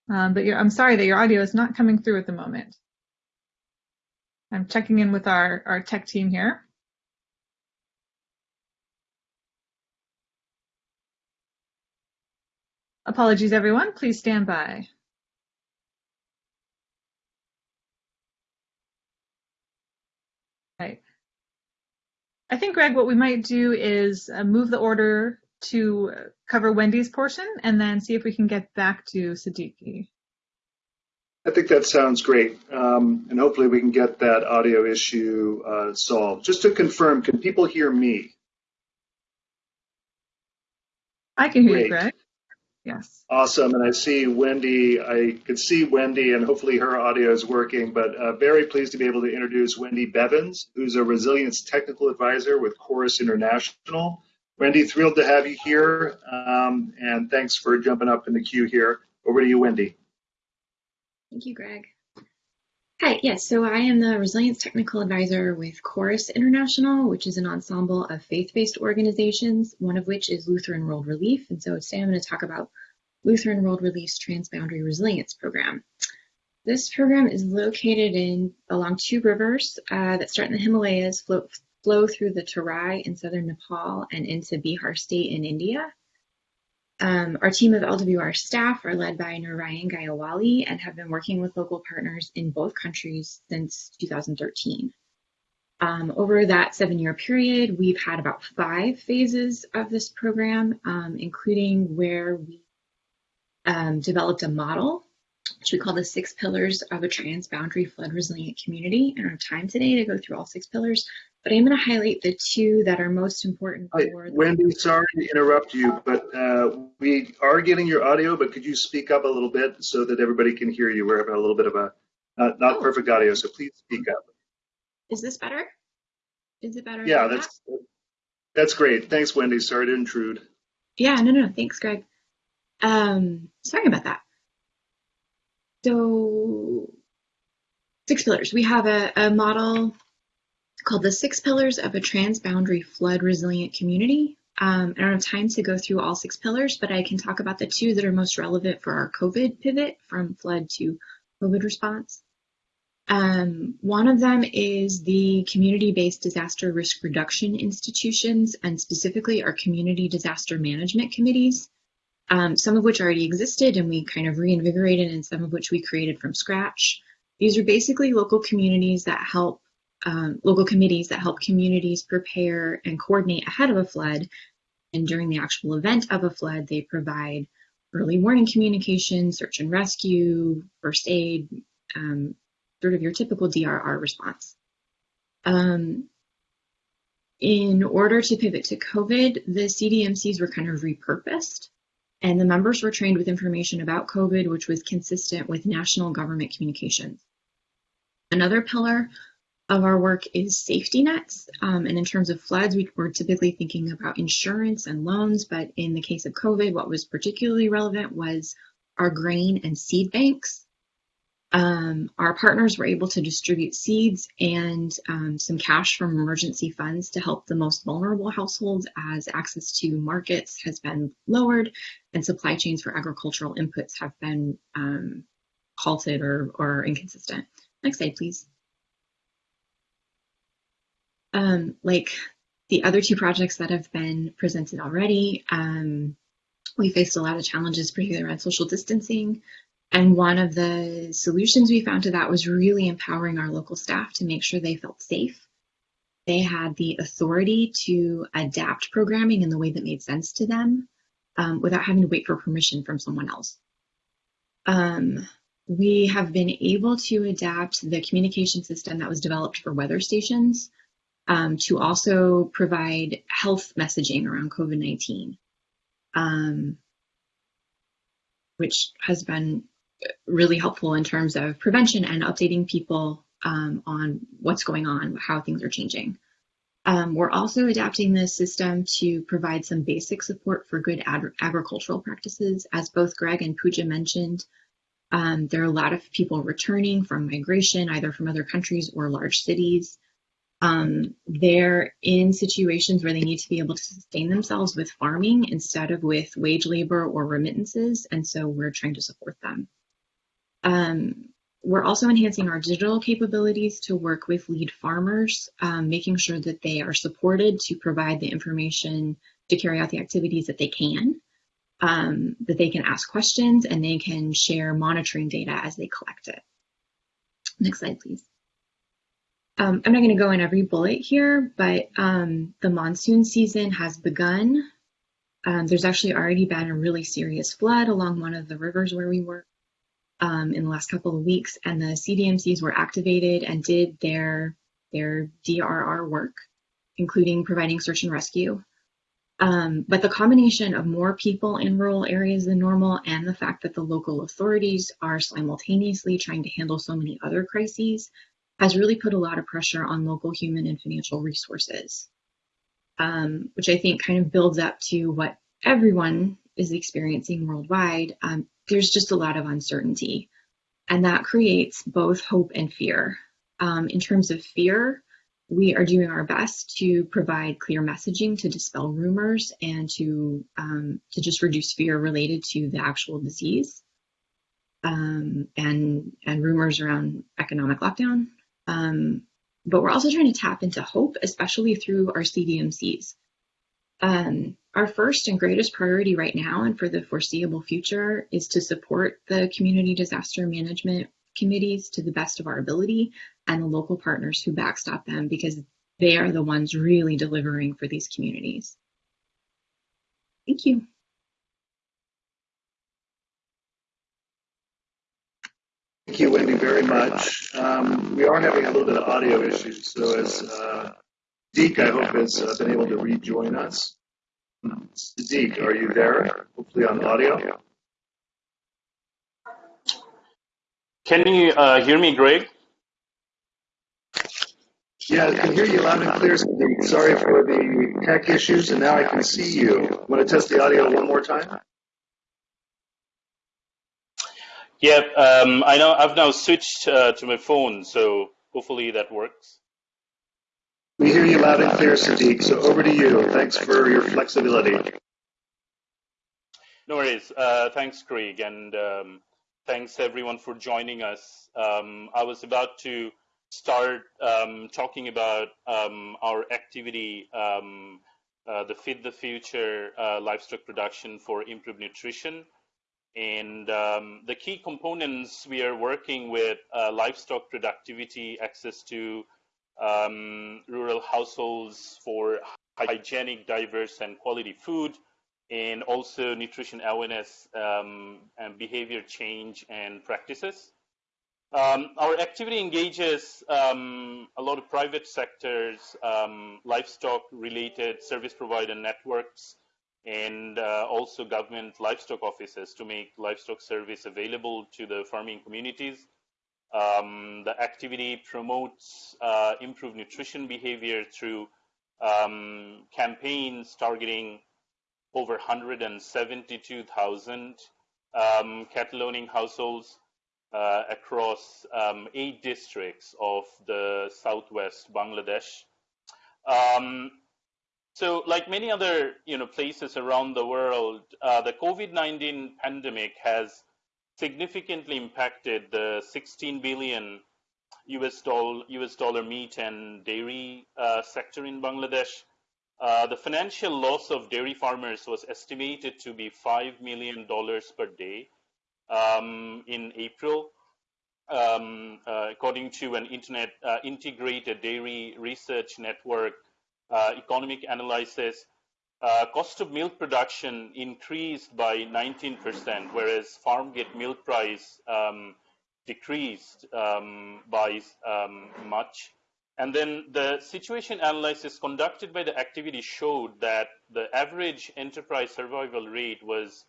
Um, but I'm sorry that your audio is not coming through at the moment. I'm checking in with our, our tech team here. Apologies, everyone. Please stand by. I think, Greg, what we might do is uh, move the order to cover Wendy's portion and then see if we can get back to Siddiqui. I think that sounds great. Um, and hopefully we can get that audio issue uh, solved. Just to confirm, can people hear me? I can hear great. you, Greg. Yes. Awesome. And I see Wendy, I can see Wendy and hopefully her audio is working, but uh, very pleased to be able to introduce Wendy Bevins, who's a resilience technical advisor with Corus International. Wendy, thrilled to have you here. Um, and thanks for jumping up in the queue here. Over to you, Wendy. Thank you, Greg. Hi, yes, so I am the Resilience Technical Advisor with Corus International, which is an ensemble of faith-based organizations, one of which is Lutheran World Relief. And so today I'm going to talk about Lutheran World Relief's Transboundary Resilience Program. This program is located in along two rivers uh, that start in the Himalayas, flow, flow through the Tarai in southern Nepal and into Bihar state in India. Um, our team of LWR staff are led by Narayan Gyawali and have been working with local partners in both countries since 2013. Um, over that seven year period, we've had about five phases of this program, um, including where we um, developed a model, which we call the six pillars of a transboundary flood resilient community. Don't have time today to go through all six pillars, but I'm going to highlight the two that are most important for. Wendy, sorry to interrupt you, but uh, we are getting your audio, but could you speak up a little bit so that everybody can hear you? We're having a little bit of a not, not oh. perfect audio, so please speak up. Is this better? Is it better? Yeah, that's that? that's great. Thanks, Wendy. Sorry to intrude. Yeah, no, no, thanks, Greg. Um, sorry about that. So, six pillars. We have a, a model called the Six Pillars of a Transboundary Flood Resilient Community. Um, I don't have time to go through all six pillars, but I can talk about the two that are most relevant for our COVID pivot from flood to COVID response. Um, one of them is the community-based disaster risk reduction institutions, and specifically our community disaster management committees, um, some of which already existed and we kind of reinvigorated, and some of which we created from scratch. These are basically local communities that help um, local committees that help communities prepare and coordinate ahead of a flood And during the actual event of a flood, they provide early warning communication, search and rescue, first aid, um, sort of your typical DRR response. Um, in order to pivot to COVID, the CDMCs were kind of repurposed and the members were trained with information about COVID, which was consistent with national government communications. Another pillar of our work is safety nets. Um, and in terms of floods, we were typically thinking about insurance and loans, but in the case of COVID, what was particularly relevant was our grain and seed banks. Um, our partners were able to distribute seeds and um, some cash from emergency funds to help the most vulnerable households as access to markets has been lowered and supply chains for agricultural inputs have been um, halted or, or inconsistent. Next slide, please. Um, like the other two projects that have been presented already, um, we faced a lot of challenges, particularly around social distancing. And one of the solutions we found to that was really empowering our local staff to make sure they felt safe. They had the authority to adapt programming in the way that made sense to them um, without having to wait for permission from someone else. Um, we have been able to adapt the communication system that was developed for weather stations um, to also provide health messaging around COVID-19, um, which has been really helpful in terms of prevention and updating people um, on what's going on, how things are changing. Um, we're also adapting the system to provide some basic support for good ag agricultural practices. As both Greg and Pooja mentioned, um, there are a lot of people returning from migration, either from other countries or large cities. Um, they're in situations where they need to be able to sustain themselves with farming instead of with wage labor or remittances, and so we're trying to support them. Um, we're also enhancing our digital capabilities to work with lead farmers, um, making sure that they are supported to provide the information to carry out the activities that they can, um, that they can ask questions and they can share monitoring data as they collect it. Next slide, please. Um, I'm not going to go in every bullet here, but um, the monsoon season has begun. Um, there's actually already been a really serious flood along one of the rivers where we work um, in the last couple of weeks, and the CDMCs were activated and did their their DRR work, including providing search and rescue. Um, but the combination of more people in rural areas than normal and the fact that the local authorities are simultaneously trying to handle so many other crises has really put a lot of pressure on local human and financial resources, um, which I think kind of builds up to what everyone is experiencing worldwide. Um, there's just a lot of uncertainty. And that creates both hope and fear. Um, in terms of fear, we are doing our best to provide clear messaging to dispel rumors and to um, to just reduce fear related to the actual disease um, and and rumors around economic lockdown. Um, but we're also trying to tap into hope, especially through our CDMCs. Um, our first and greatest priority right now and for the foreseeable future is to support the community disaster management committees to the best of our ability and the local partners who backstop them because they are the ones really delivering for these communities. Thank you. Thank you, Wendy, very much. Um, we are having a little bit of audio issues, so as uh, I hope, has uh, been able to rejoin us. Sadiq, are you there? Hopefully on audio. Can you uh, hear me, Greg? Yeah, I can hear you loud and clear. Sorry for the tech issues, and now I can see you. Want to test the audio one more time? Yeah, um, I know I've now switched uh, to my phone, so hopefully that works. We hear you loud and clear, Sadiq, so over to you. Thanks for your flexibility. No worries. Uh, thanks, Craig, and um, thanks everyone for joining us. Um, I was about to start um, talking about um, our activity, um, uh, the Feed the Future uh, livestock production for improved nutrition. And um, the key components we are working with uh, livestock productivity, access to um, rural households for hygienic, diverse, and quality food, and also nutrition awareness um, and behavior change and practices. Um, our activity engages um, a lot of private sectors, um, livestock-related service provider networks, and uh, also government livestock offices to make livestock service available to the farming communities. Um, the activity promotes uh, improved nutrition behavior through um, campaigns targeting over 172,000 um, cattle owning households uh, across um, eight districts of the southwest Bangladesh. Um, so, like many other you know places around the world, uh, the COVID-19 pandemic has significantly impacted the 16 billion US dollar, US dollar meat and dairy uh, sector in Bangladesh. Uh, the financial loss of dairy farmers was estimated to be $5 million per day um, in April, um, uh, according to an internet uh, integrated dairy research network economic analysis. Uh, cost of milk production increased by 19%, whereas farm gate milk price um, decreased um, by um, much. And then the situation analysis conducted by the activity showed that the average enterprise survival rate was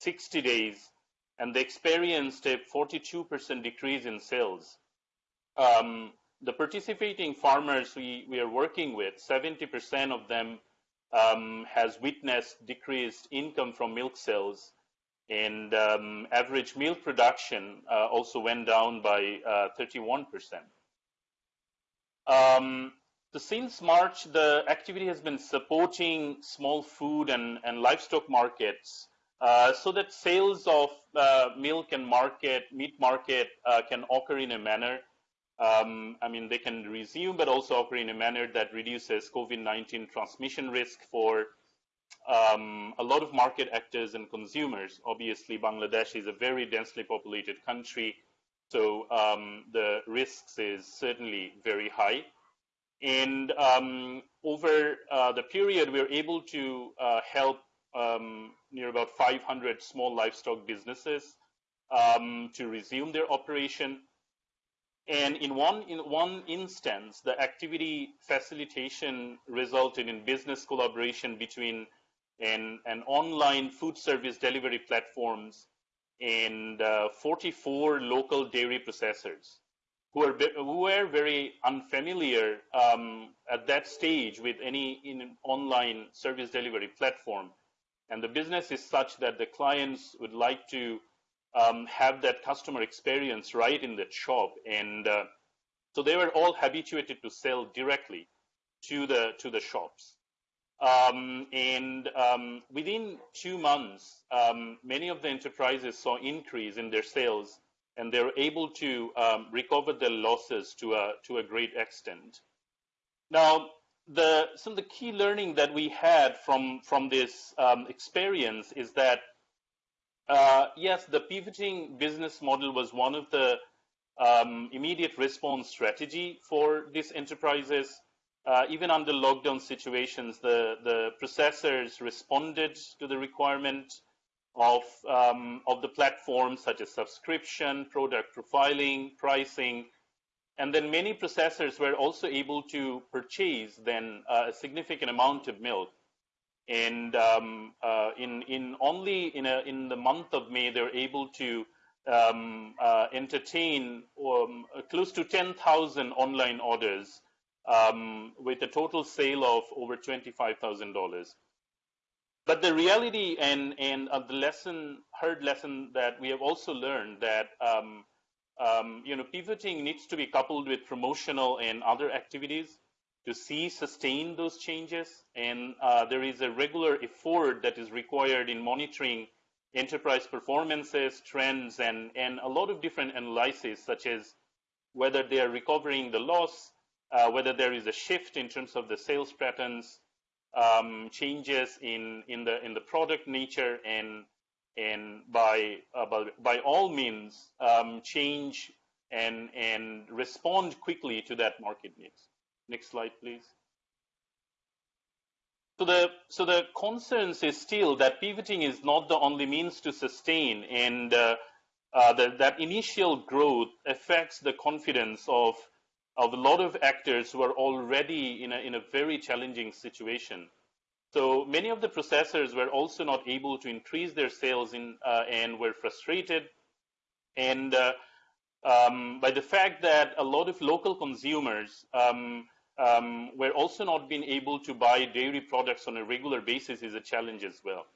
60 days, and they experienced a 42% decrease in sales. Um, the participating farmers we, we are working with, 70% of them um, has witnessed decreased income from milk sales, and um, average milk production uh, also went down by uh, 31%. Um, so since March, the activity has been supporting small food and, and livestock markets uh, so that sales of uh, milk and market, meat market uh, can occur in a manner. Um, I mean, they can resume, but also occur in a manner that reduces COVID-19 transmission risk for um, a lot of market actors and consumers. Obviously, Bangladesh is a very densely populated country, so um, the risks is certainly very high. And um, over uh, the period, we were able to uh, help um, near about 500 small livestock businesses um, to resume their operation. And in one, in one instance, the activity facilitation resulted in business collaboration between an, an online food service delivery platforms and uh, 44 local dairy processors who, are, who were very unfamiliar um, at that stage with any in online service delivery platform. And the business is such that the clients would like to um, have that customer experience right in the shop. And uh, so they were all habituated to sell directly to the, to the shops. Um, and um, within two months, um, many of the enterprises saw increase in their sales, and they were able to um, recover their losses to a to a great extent. Now, the some of the key learning that we had from from this um, experience is that uh, yes, the pivoting business model was one of the um, immediate response strategy for these enterprises uh, even under lockdown situations, the, the processors responded to the requirement of, um, of the platforms such as subscription, product profiling, pricing, and then many processors were also able to purchase then uh, a significant amount of milk. And um, uh, in, in only in, a, in the month of May, they were able to um, uh, entertain um, close to 10,000 online orders um, with a total sale of over $25,000. But the reality and, and uh, the lesson, heard lesson that we have also learned that um, um, you know, pivoting needs to be coupled with promotional and other activities to see sustain those changes. And uh, there is a regular effort that is required in monitoring enterprise performances, trends, and, and a lot of different analyses, such as whether they are recovering the loss, uh, whether there is a shift in terms of the sales patterns, um, changes in, in, the, in the product nature, and, and by, uh, by, by, all means, um, change and, and respond quickly to that market needs. Next slide, please. So the so the concerns is still that pivoting is not the only means to sustain, and uh, uh, the, that initial growth affects the confidence of of a lot of actors who are already in a in a very challenging situation. So many of the processors were also not able to increase their sales in uh, and were frustrated, and uh, um, by the fact that a lot of local consumers um, um, we're also not being able to buy dairy products on a regular basis is a challenge as well.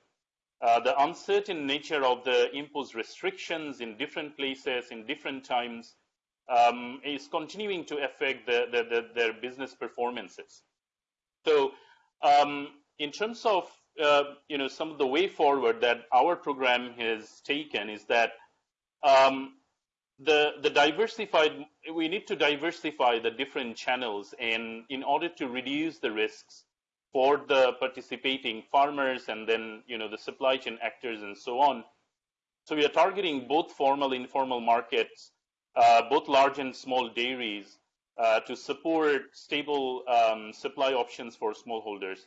Uh, the uncertain nature of the imposed restrictions in different places, in different times, um, is continuing to affect the, the, the, their business performances. So, um, in terms of uh, you know some of the way forward that our program has taken is that um, the the diversified we need to diversify the different channels and in order to reduce the risks for the participating farmers and then you know the supply chain actors and so on. So we are targeting both formal informal markets uh, both large and small dairies uh, to support stable um, supply options for smallholders.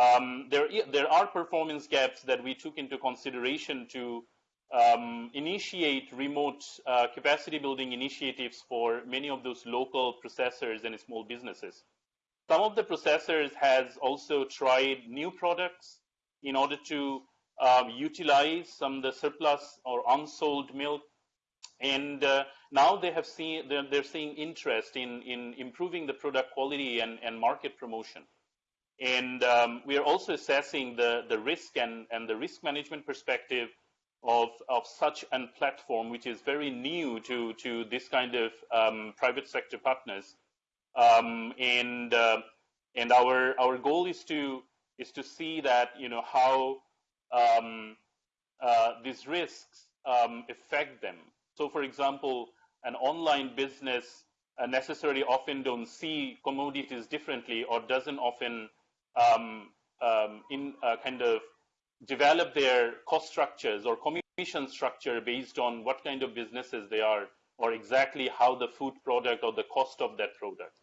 Um, there there are performance gaps that we took into consideration to um, initiate remote uh, capacity building initiatives for many of those local processors and small businesses. Some of the processors has also tried new products in order to um, utilize some of the surplus or unsold milk. And uh, now they have seen they're, they're, seeing interest in, in improving the product quality and, and market promotion. And um, we are also assessing the, the risk and, and the risk management perspective of, of such a platform, which is very new to, to this kind of um, private sector partners. Um, and uh, and our our goal is to is to see that you know how um, uh, these risks um, affect them. So, for example, an online business uh, necessarily often don't see commodities differently or doesn't often um, um, in uh, kind of develop their cost structures or commission structure based on what kind of businesses they are or exactly how the food product or the cost of that product.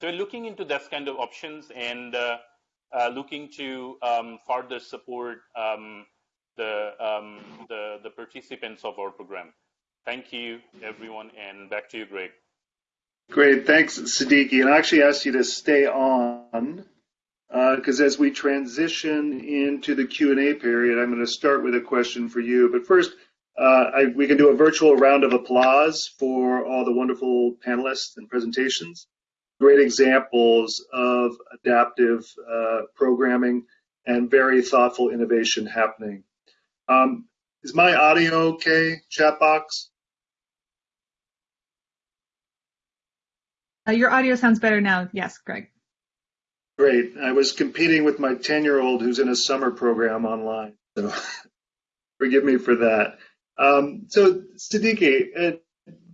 So we're looking into that kind of options and uh, uh, looking to um, further support um, the, um, the, the participants of our program. Thank you, everyone, and back to you, Greg. Great, thanks, Siddiqui. And I actually asked you to stay on because uh, as we transition into the Q&A period, I'm going to start with a question for you. But first, uh, I, we can do a virtual round of applause for all the wonderful panelists and presentations. Great examples of adaptive uh, programming and very thoughtful innovation happening. Um, is my audio okay, chat box? Uh, your audio sounds better now. Yes, Greg. Great. I was competing with my 10 year old who's in a summer program online. So [laughs] forgive me for that. Um, so, Siddiqui, uh,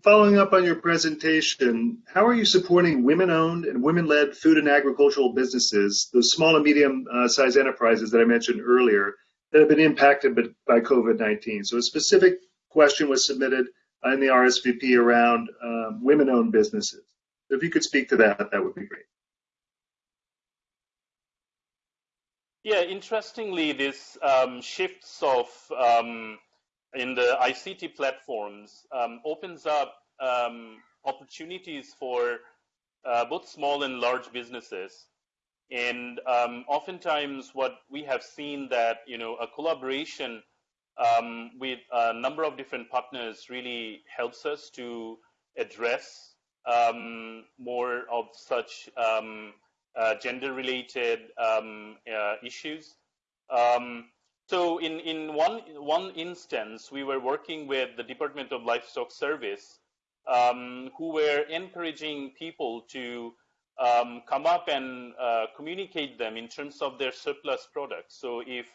following up on your presentation, how are you supporting women owned and women led food and agricultural businesses, those small and medium uh, sized enterprises that I mentioned earlier, that have been impacted by COVID 19? So, a specific question was submitted in the RSVP around um, women owned businesses. So if you could speak to that, that would be great. Yeah, interestingly, this um, shifts of um, in the ICT platforms um, opens up um, opportunities for uh, both small and large businesses. And um, oftentimes, what we have seen that you know a collaboration um, with a number of different partners really helps us to address more of such gender-related um, uh, issues. Um, so in, in one, one instance, we were working with the Department of Livestock Service um, who were encouraging people to um, come up and uh, communicate them in terms of their surplus products. So if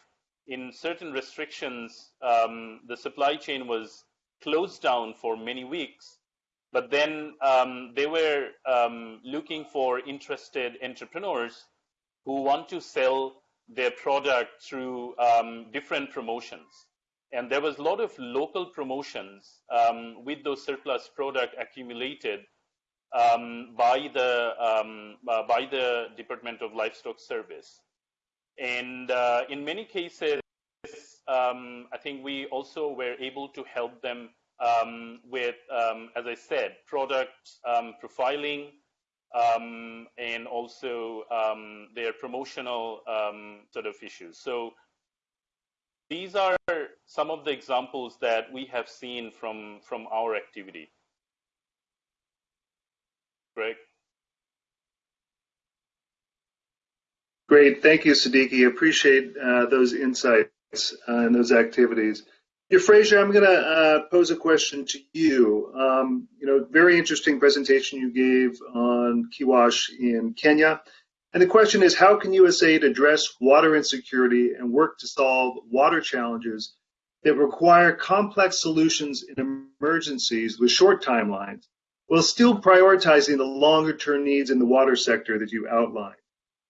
in certain restrictions, um, the supply chain was closed down for many weeks, but then um, they were um, looking for interested entrepreneurs who want to sell their product through um, different promotions. And there was a lot of local promotions um, with those surplus product accumulated um, by the uh, by the Department of Livestock Service. and uh, in many cases, um, I think we also were able to help them um, with, um, as I said, product um, profiling um, and also um, their promotional sort of issues. So these are some of the examples that we have seen from, from our activity. Greg? Great, thank you, Siddiqui. Appreciate uh, those insights uh, and those activities. Euphrasia, I'm going to uh, pose a question to you. Um, you know, very interesting presentation you gave on KIWASH in Kenya. And the question is, how can USAID address water insecurity and work to solve water challenges that require complex solutions in emergencies with short timelines, while still prioritizing the longer term needs in the water sector that you outlined?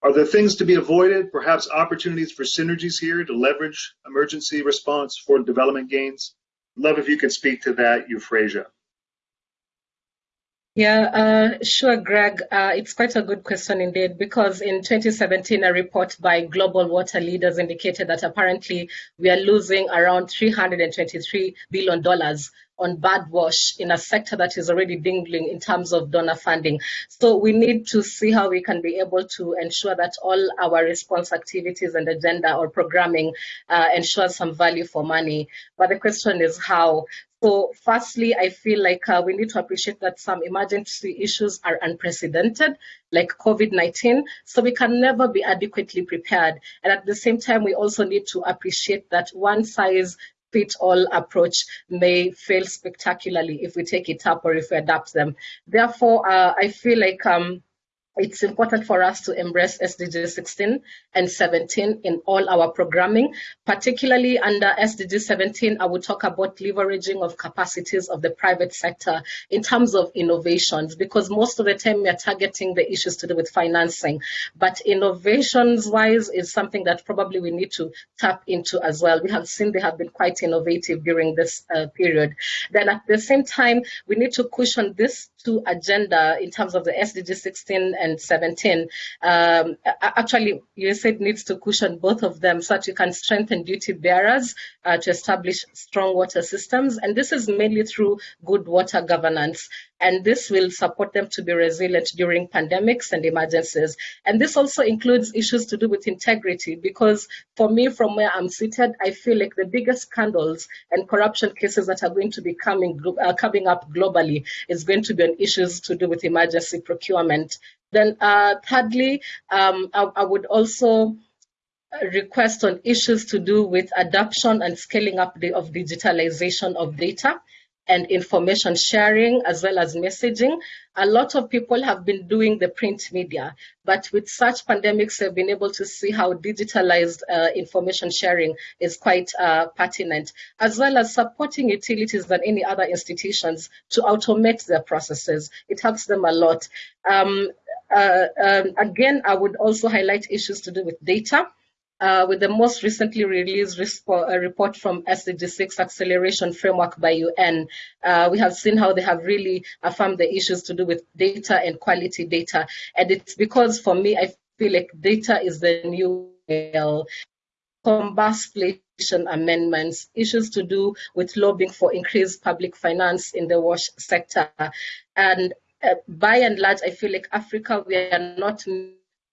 Are there things to be avoided, perhaps opportunities for synergies here to leverage emergency response for development gains? Love if you could speak to that, Euphrasia. Yeah, uh, sure, Greg. Uh, it's quite a good question indeed, because in 2017, a report by Global Water Leaders indicated that apparently we are losing around $323 billion on bad wash in a sector that is already dingling in terms of donor funding. So we need to see how we can be able to ensure that all our response activities and agenda or programming uh, ensures some value for money. But the question is how. So firstly, I feel like uh, we need to appreciate that some emergency issues are unprecedented, like COVID-19, so we can never be adequately prepared. And at the same time, we also need to appreciate that one size fit all approach may fail spectacularly if we take it up or if we adapt them. Therefore, uh, I feel like um, it's important for us to embrace SDG 16 and 17 in all our programming, particularly under SDG 17, I will talk about leveraging of capacities of the private sector in terms of innovations, because most of the time we are targeting the issues to do with financing, but innovations wise is something that probably we need to tap into as well. We have seen they have been quite innovative during this uh, period. Then at the same time, we need to cushion this to agenda in terms of the SDG 16 and 17. Um, actually, USAID needs to cushion both of them so that you can strengthen duty bearers uh, to establish strong water systems. And this is mainly through good water governance and this will support them to be resilient during pandemics and emergencies. And this also includes issues to do with integrity, because for me, from where I'm seated, I feel like the biggest scandals and corruption cases that are going to be coming, uh, coming up globally is going to be on issues to do with emergency procurement. Then uh, thirdly, um, I, I would also request on issues to do with adoption and scaling up the, of digitalization of data and information sharing as well as messaging. A lot of people have been doing the print media, but with such pandemics, they've been able to see how digitalized uh, information sharing is quite uh, pertinent, as well as supporting utilities and any other institutions to automate their processes. It helps them a lot. Um, uh, um, again, I would also highlight issues to do with data uh, with the most recently released report from SDG 6 Acceleration Framework by UN. Uh, we have seen how they have really affirmed the issues to do with data and quality data. And it's because for me, I feel like data is the new oil. Combustion amendments, issues to do with lobbying for increased public finance in the wash sector. And uh, by and large, I feel like Africa, we are not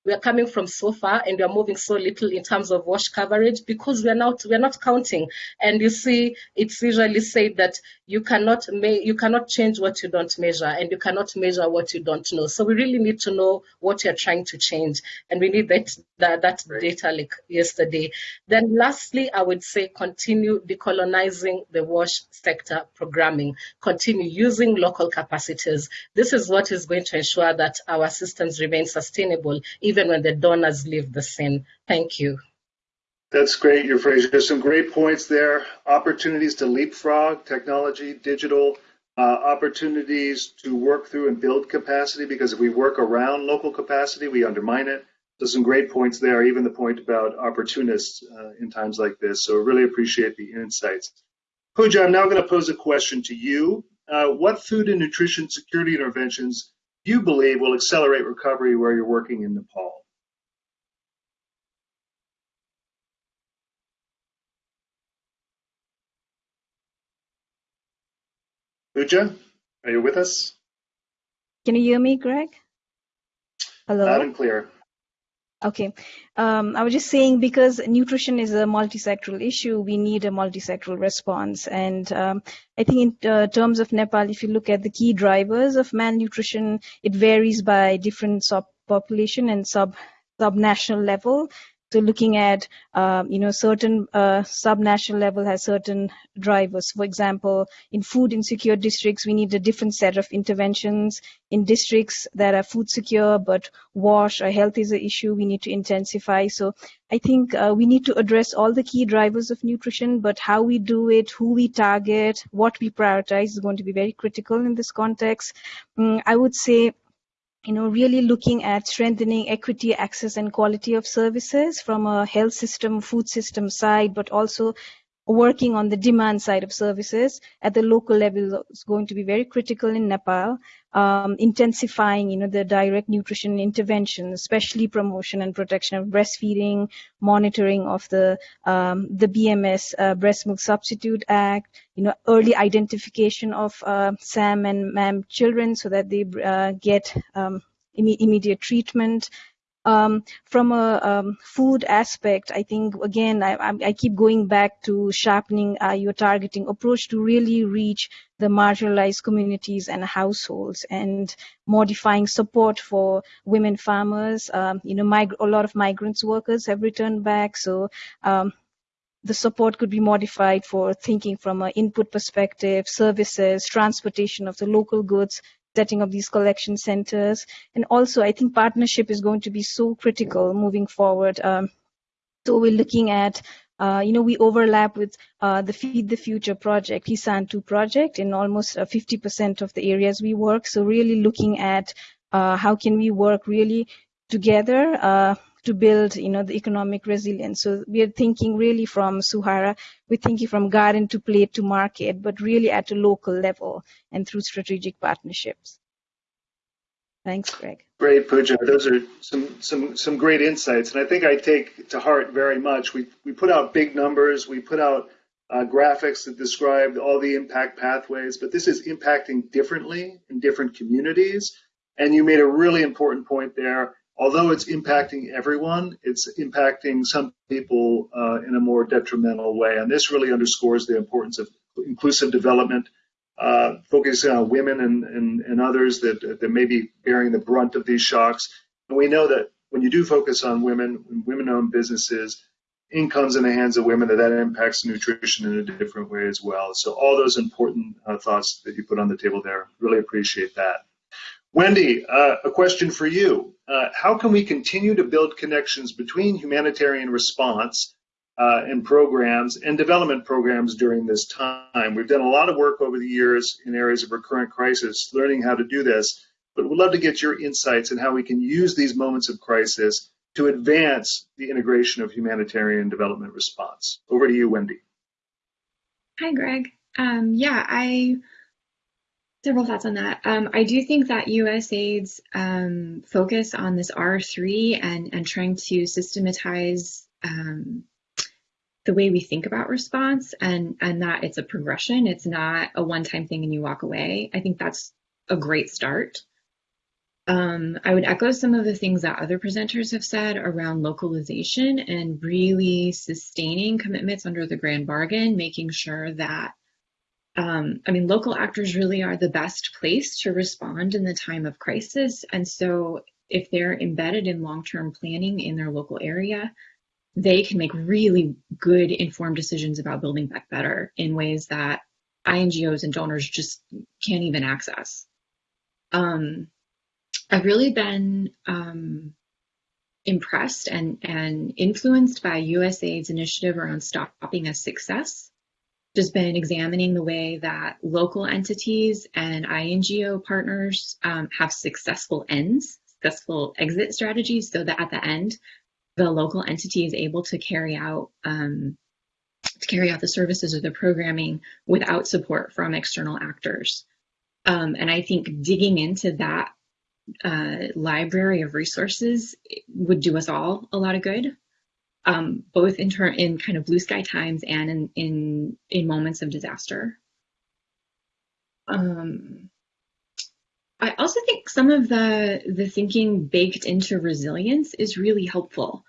we are coming from so far and we are moving so little in terms of wash coverage because we are not we are not counting. And you see, it's usually said that you cannot you cannot change what you don't measure, and you cannot measure what you don't know. So we really need to know what you're trying to change, and we need that that, that right. data like yesterday. Then lastly, I would say continue decolonizing the wash sector programming. Continue using local capacities. This is what is going to ensure that our systems remain sustainable, even even when the donors leave the scene. Thank you. That's great, Euphrasia. There's some great points there. Opportunities to leapfrog technology, digital, uh, opportunities to work through and build capacity because if we work around local capacity, we undermine it. So some great points there, even the point about opportunists uh, in times like this. So really appreciate the insights. Pooja, I'm now going to pose a question to you. Uh, what food and nutrition security interventions you believe will accelerate recovery where you're working in Nepal? Pooja, are you with us? Can you hear me, Greg? Hello? Loud and clear. Okay. Um, I was just saying because nutrition is a multisectoral issue, we need a multisectoral response. And um, I think in uh, terms of Nepal, if you look at the key drivers of malnutrition, it varies by different subpopulation and sub subnational level. So looking at, um, you know, certain uh, sub-national level has certain drivers. For example, in food insecure districts, we need a different set of interventions. In districts that are food secure but wash or health is an issue, we need to intensify. So I think uh, we need to address all the key drivers of nutrition, but how we do it, who we target, what we prioritize is going to be very critical in this context. Um, I would say you know, really looking at strengthening equity, access, and quality of services from a health system, food system side, but also working on the demand side of services at the local level is going to be very critical in Nepal. Um, intensifying, you know, the direct nutrition intervention, especially promotion and protection of breastfeeding, monitoring of the um, the BMS uh, Breast Milk Substitute Act, you know, early identification of uh, SAM and MAM children so that they uh, get um, immediate treatment. Um, from a um, food aspect, I think again I, I, keep going back to sharpening uh, your targeting approach to really reach the marginalized communities and households, and modifying support for women farmers. Um, you know, a lot of migrants workers have returned back, so um, the support could be modified for thinking from an input perspective, services, transportation of the local goods, setting up these collection centers. And also, I think partnership is going to be so critical moving forward. Um, so we're looking at uh, you know, we overlap with uh, the Feed the Future project, Kisan 2 project in almost 50% uh, of the areas we work. So really looking at uh, how can we work really together uh, to build, you know, the economic resilience. So we are thinking really from Suaahara, we're thinking from garden to plate to market, but really at a local level and through strategic partnerships. Thanks, Greg. Great, Pooja. Those are some some some great insights, and I think I take to heart very much. We we put out big numbers, we put out uh, graphics that describe all the impact pathways, but this is impacting differently in different communities. And you made a really important point there although it's impacting everyone, it's impacting some people uh, in a more detrimental way. And this really underscores the importance of inclusive development, uh, focusing on women and, and, and others that, that may be bearing the brunt of these shocks. And we know that when you do focus on women, women-owned businesses, incomes in the hands of women, that that impacts nutrition in a different way as well. So all those important uh, thoughts that you put on the table there, really appreciate that. Wendy, uh, a question for you. Uh, how can we continue to build connections between humanitarian response uh, and programs and development programs during this time? We've done a lot of work over the years in areas of recurrent crisis, learning how to do this, but we'd love to get your insights on how we can use these moments of crisis to advance the integration of humanitarian development response. Over to you, Wendy. Hi, Greg. Um, yeah, I Several thoughts on that. Um, I do think that USAID's um, focus on this R3 and, and trying to systematize um, the way we think about response and, and that it's a progression, it's not a one-time thing and you walk away. I think that's a great start. Um, I would echo some of the things that other presenters have said around localization and really sustaining commitments under the grand bargain, making sure that um, I mean, local actors really are the best place to respond in the time of crisis. And so if they're embedded in long-term planning in their local area, they can make really good informed decisions about building back better in ways that INGOs and donors just can't even access. Um, I've really been um, impressed and, and influenced by USAID's initiative around Stopping As Success just been examining the way that local entities and INGO partners um, have successful ends, successful exit strategies, so that at the end, the local entity is able to carry out um, to carry out the services or the programming without support from external actors. Um, and I think digging into that uh, library of resources would do us all a lot of good um, both in turn in kind of blue sky times and in, in in moments of disaster. Um, I also think some of the the thinking baked into resilience is really helpful.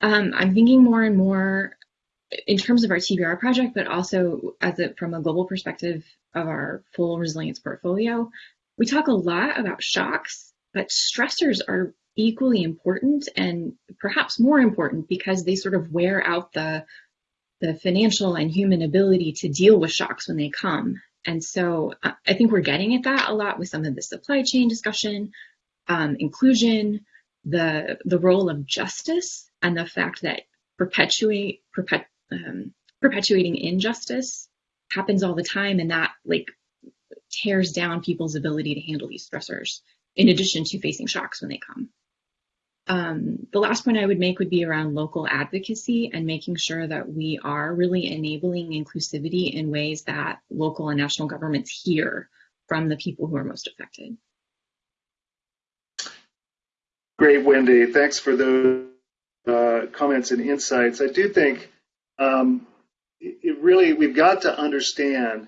Um, I'm thinking more and more in terms of our TBR project, but also as a, from a global perspective of our full resilience portfolio. We talk a lot about shocks, but stressors are equally important and perhaps more important because they sort of wear out the the financial and human ability to deal with shocks when they come. And so I think we're getting at that a lot with some of the supply chain discussion, um, inclusion, the the role of justice, and the fact that perpetuate perpet, um, perpetuating injustice happens all the time, and that like tears down people's ability to handle these stressors. In addition to facing shocks when they come. Um, the last point I would make would be around local advocacy and making sure that we are really enabling inclusivity in ways that local and national governments hear from the people who are most affected. Great, Wendy. Thanks for those uh, comments and insights. I do think um, it really, we've got to understand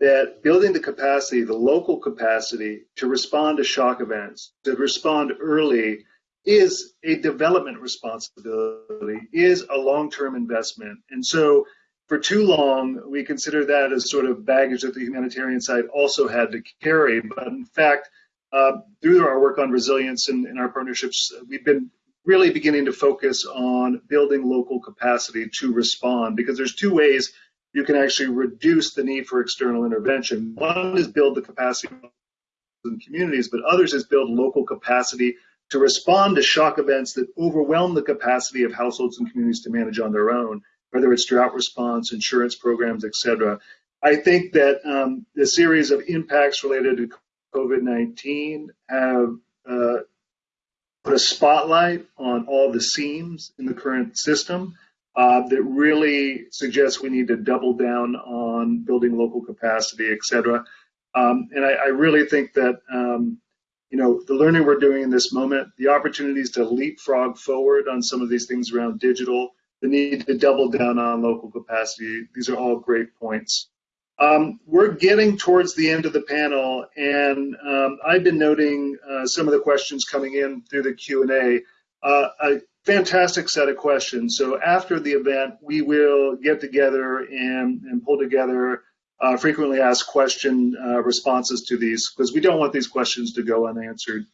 that building the capacity, the local capacity to respond to shock events, to respond early is a development responsibility, is a long-term investment. And so for too long, we consider that as sort of baggage that the humanitarian side also had to carry. But in fact, uh, through our work on resilience and, and our partnerships, we've been really beginning to focus on building local capacity to respond because there's two ways you can actually reduce the need for external intervention. One is build the capacity in communities, but others is build local capacity to respond to shock events that overwhelm the capacity of households and communities to manage on their own, whether it's drought response, insurance programs, etc. I think that um, the series of impacts related to COVID-19 have uh, put a spotlight on all the seams in the current system uh, that really suggests we need to double down on building local capacity, et cetera. Um, and I, I, really think that um, you know, the learning we're doing in this moment, the opportunities to leapfrog forward on some of these things around digital, the need to double down on local capacity. These are all great points. Um, we're getting towards the end of the panel, and um, I've been noting uh, some of the questions coming in through the Q&A. Uh, fantastic set of questions. So after the event, we will get together and, and pull together uh, frequently asked question uh, responses to these because we don't want these questions to go unanswered.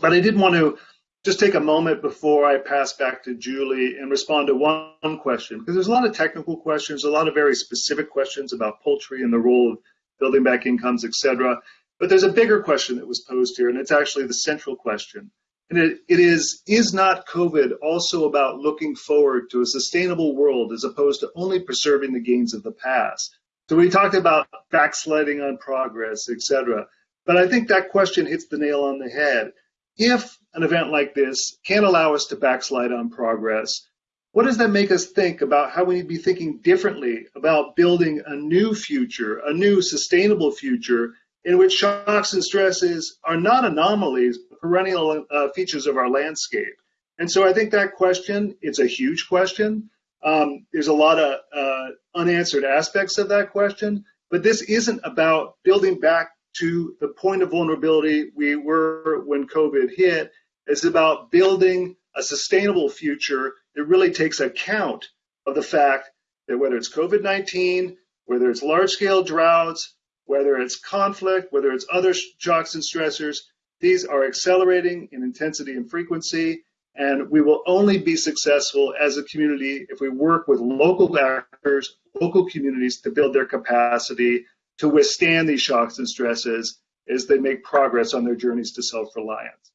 But I did want to just take a moment before I pass back to Julie and respond to one question because there's a lot of technical questions, a lot of very specific questions about poultry and the role of building back incomes, et cetera. But there's a bigger question that was posed here, and it's actually the central question. And it, it is, is not COVID also about looking forward to a sustainable world as opposed to only preserving the gains of the past? So we talked about backsliding on progress, etc. But I think that question hits the nail on the head. If an event like this can allow us to backslide on progress, what does that make us think about how we need to be thinking differently about building a new future, a new sustainable future in which shocks and stresses are not anomalies, perennial uh, features of our landscape? And so I think that question, it's a huge question. Um, there's a lot of uh, unanswered aspects of that question, but this isn't about building back to the point of vulnerability we were when COVID hit. It's about building a sustainable future that really takes account of the fact that whether it's COVID-19, whether it's large-scale droughts, whether it's conflict, whether it's other shocks and stressors, these are accelerating in intensity and frequency, and we will only be successful as a community if we work with local actors, local communities to build their capacity to withstand these shocks and stresses as they make progress on their journeys to self-reliance.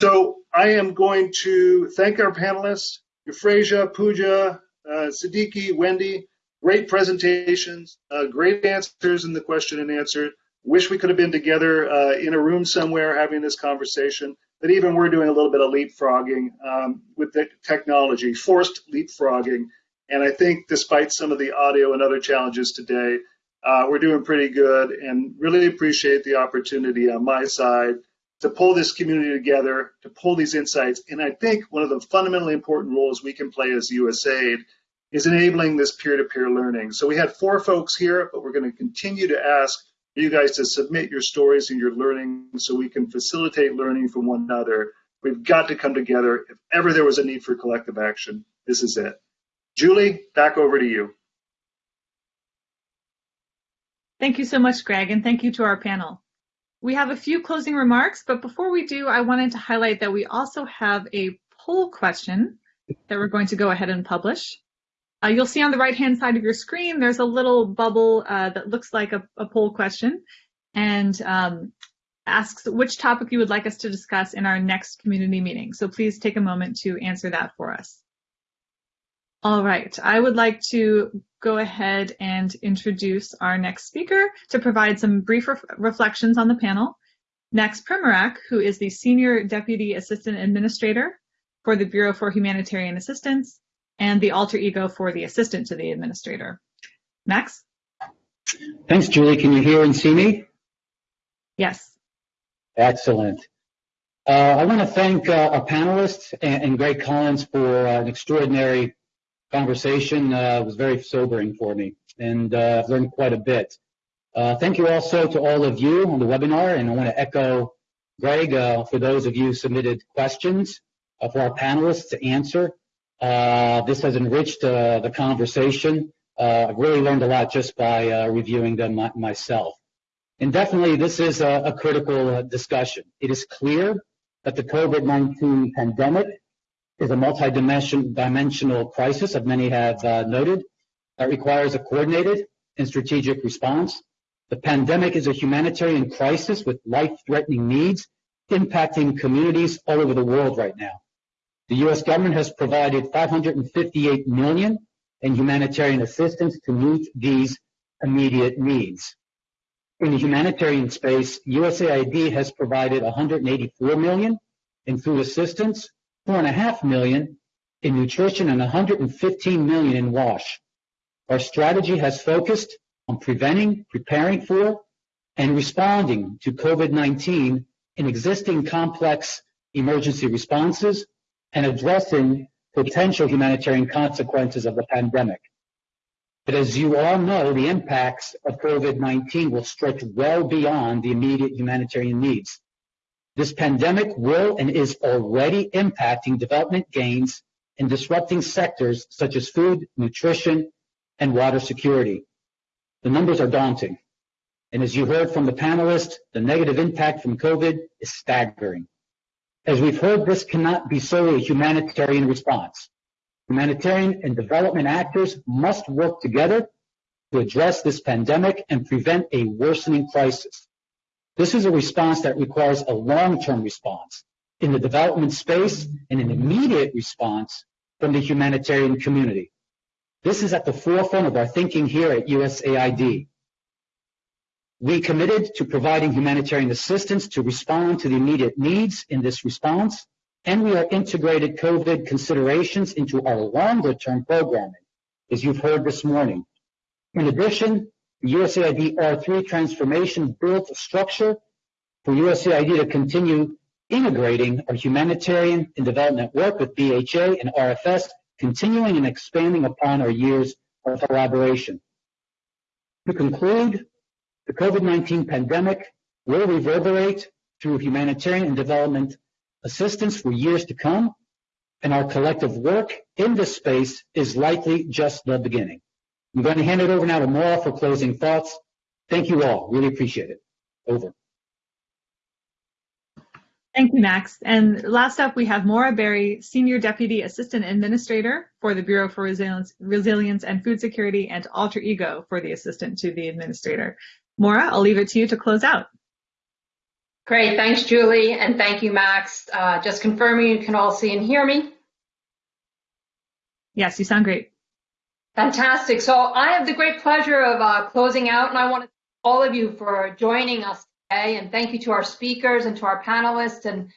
So I am going to thank our panelists, Euphrasia, Pooja, uh, Siddiqui, Wendy, great presentations, uh, great answers in the question and answer. Wish we could have been together uh, in a room somewhere having this conversation But even we're doing a little bit of leapfrogging um, with the technology, forced leapfrogging. And I think despite some of the audio and other challenges today, uh, we're doing pretty good and really appreciate the opportunity on my side to pull this community together, to pull these insights. And I think one of the fundamentally important roles we can play as USAID is enabling this peer-to-peer -peer learning. So we had four folks here, but we're going to continue to ask you guys to submit your stories and your learning so we can facilitate learning from one another. We've got to come together. If ever there was a need for collective action, this is it. Julie, back over to you. Thank you so much, Greg, and thank you to our panel. We have a few closing remarks, but before we do, I wanted to highlight that we also have a poll question that we're going to go ahead and publish. Uh, you'll see on the right-hand side of your screen, there's a little bubble uh, that looks like a, a poll question and um, asks which topic you would like us to discuss in our next community meeting. So please take a moment to answer that for us. All right, I would like to go ahead and introduce our next speaker to provide some brief ref reflections on the panel. Max Primorac, who is the Senior Deputy Assistant Administrator for the Bureau for Humanitarian Assistance and the alter ego for the Assistant to the Administrator. Max? Thanks, Julie. Can you hear and see me? Yes. Excellent. Uh, I want to thank uh, our panelists and, and Greg Collins for uh, an extraordinary conversation. Uh, it was very sobering for me, and uh, I've learned quite a bit. Uh, thank you also to all of you on the webinar, and I want to echo Greg for those of you who submitted questions for our panelists to answer. This has enriched the conversation. I've really learned a lot just by reviewing them my myself. And definitely this is a, a critical uh, discussion. It is clear that the COVID-19 pandemic is a multi-dimensional crisis, as many have uh, noted, that requires a coordinated and strategic response. The pandemic is a humanitarian crisis with life-threatening needs impacting communities all over the world right now. The U.S. government has provided 558 million in humanitarian assistance to meet these immediate needs. In the humanitarian space, USAID has provided 184 million in food assistance, four and a half million in nutrition, and 115 million in WASH. Our strategy has focused on preventing, preparing for, and responding to COVID-19 in existing complex emergency responses and addressing potential humanitarian consequences of the pandemic. But as you all know, the impacts of COVID-19 will stretch well beyond the immediate humanitarian needs. This pandemic will and is already impacting development gains and disrupting sectors such as food, nutrition, and water security. The numbers are daunting. And as you heard from the panelists, the negative impact from COVID is staggering. As we've heard, this cannot be solely a humanitarian response. Humanitarian and development actors must work together to address this pandemic and prevent a worsening crisis. This is a response that requires a long-term response in the development space and an immediate response from the humanitarian community. This is at the forefront of our thinking here at USAID. We committed to providing humanitarian assistance to respond to the immediate needs in this response and we are integrated COVID considerations into our longer term programming, as you've heard this morning. In addition, the USAID R3 transformation built a structure for USAID to continue integrating our humanitarian and development work with BHA and RFS, continuing and expanding upon our years of collaboration. To conclude, the COVID-19 pandemic will reverberate through humanitarian and development assistance for years to come, and our collective work in this space is likely just the beginning. I'm going to hand it over now to Maura for closing thoughts. Thank you all. Really appreciate it. Over. Thank you, Max. And last up, we have Maura Barry, Senior Deputy Assistant Administrator for the Bureau for Resilience, Resilience and Food Security and Alter Ego for the Assistant to the Administrator. Maura, I'll leave it to you to close out. Great, thanks Julie, and thank you Max. Uh, just confirming you can all see and hear me. Yes, you sound great. Fantastic. So I have the great pleasure of uh, closing out, and I want to thank all of you for joining us today, and thank you to our speakers and to our panelists. And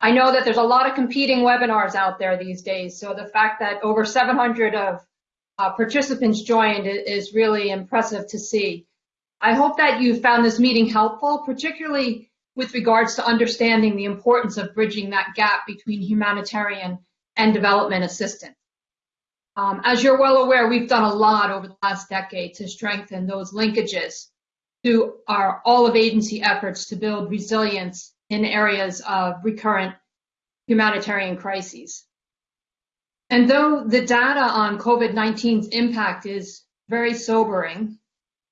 I know that there's a lot of competing webinars out there these days, so the fact that over 700 of uh, participants joined is really impressive to see. I hope that you found this meeting helpful, particularly with regards to understanding the importance of bridging that gap between humanitarian and development assistance. Um, as you're well aware, we've done a lot over the last decade to strengthen those linkages to our all of agency efforts to build resilience in areas of recurrent humanitarian crises. And though the data on COVID-19's impact is very sobering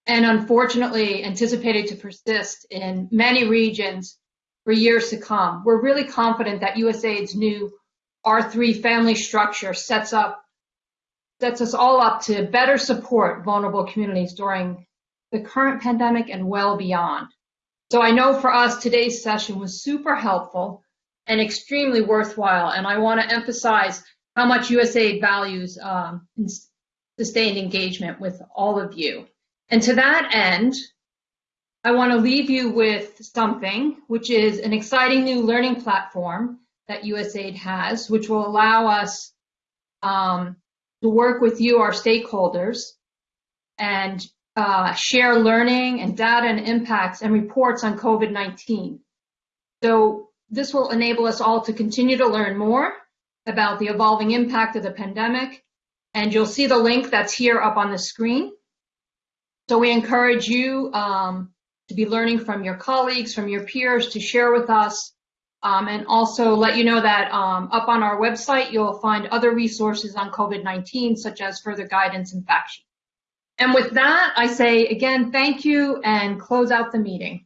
and unfortunately anticipated to persist in many regions for years to come, we're really confident that USAID's new R3 family structure sets up sets us all up to better support vulnerable communities during the current pandemic and well beyond. So I know for us today's session was super helpful and extremely worthwhile, and I want to emphasize how much USAID values um, sustained engagement with all of you. And to that end, I want to leave you with something, which is an exciting new learning platform that USAID has, which will allow us um, to work with you, our stakeholders, and uh, share learning and data and impacts and reports on COVID-19. So this will enable us all to continue to learn more about the evolving impact of the pandemic. And you'll see the link that's here up on the screen. So we encourage you um, to be learning from your colleagues, from your peers, to share with us um, and also let you know that um, up on our website, you'll find other resources on COVID-19, such as further guidance and fact sheets. And with that, I say again, thank you and close out the meeting.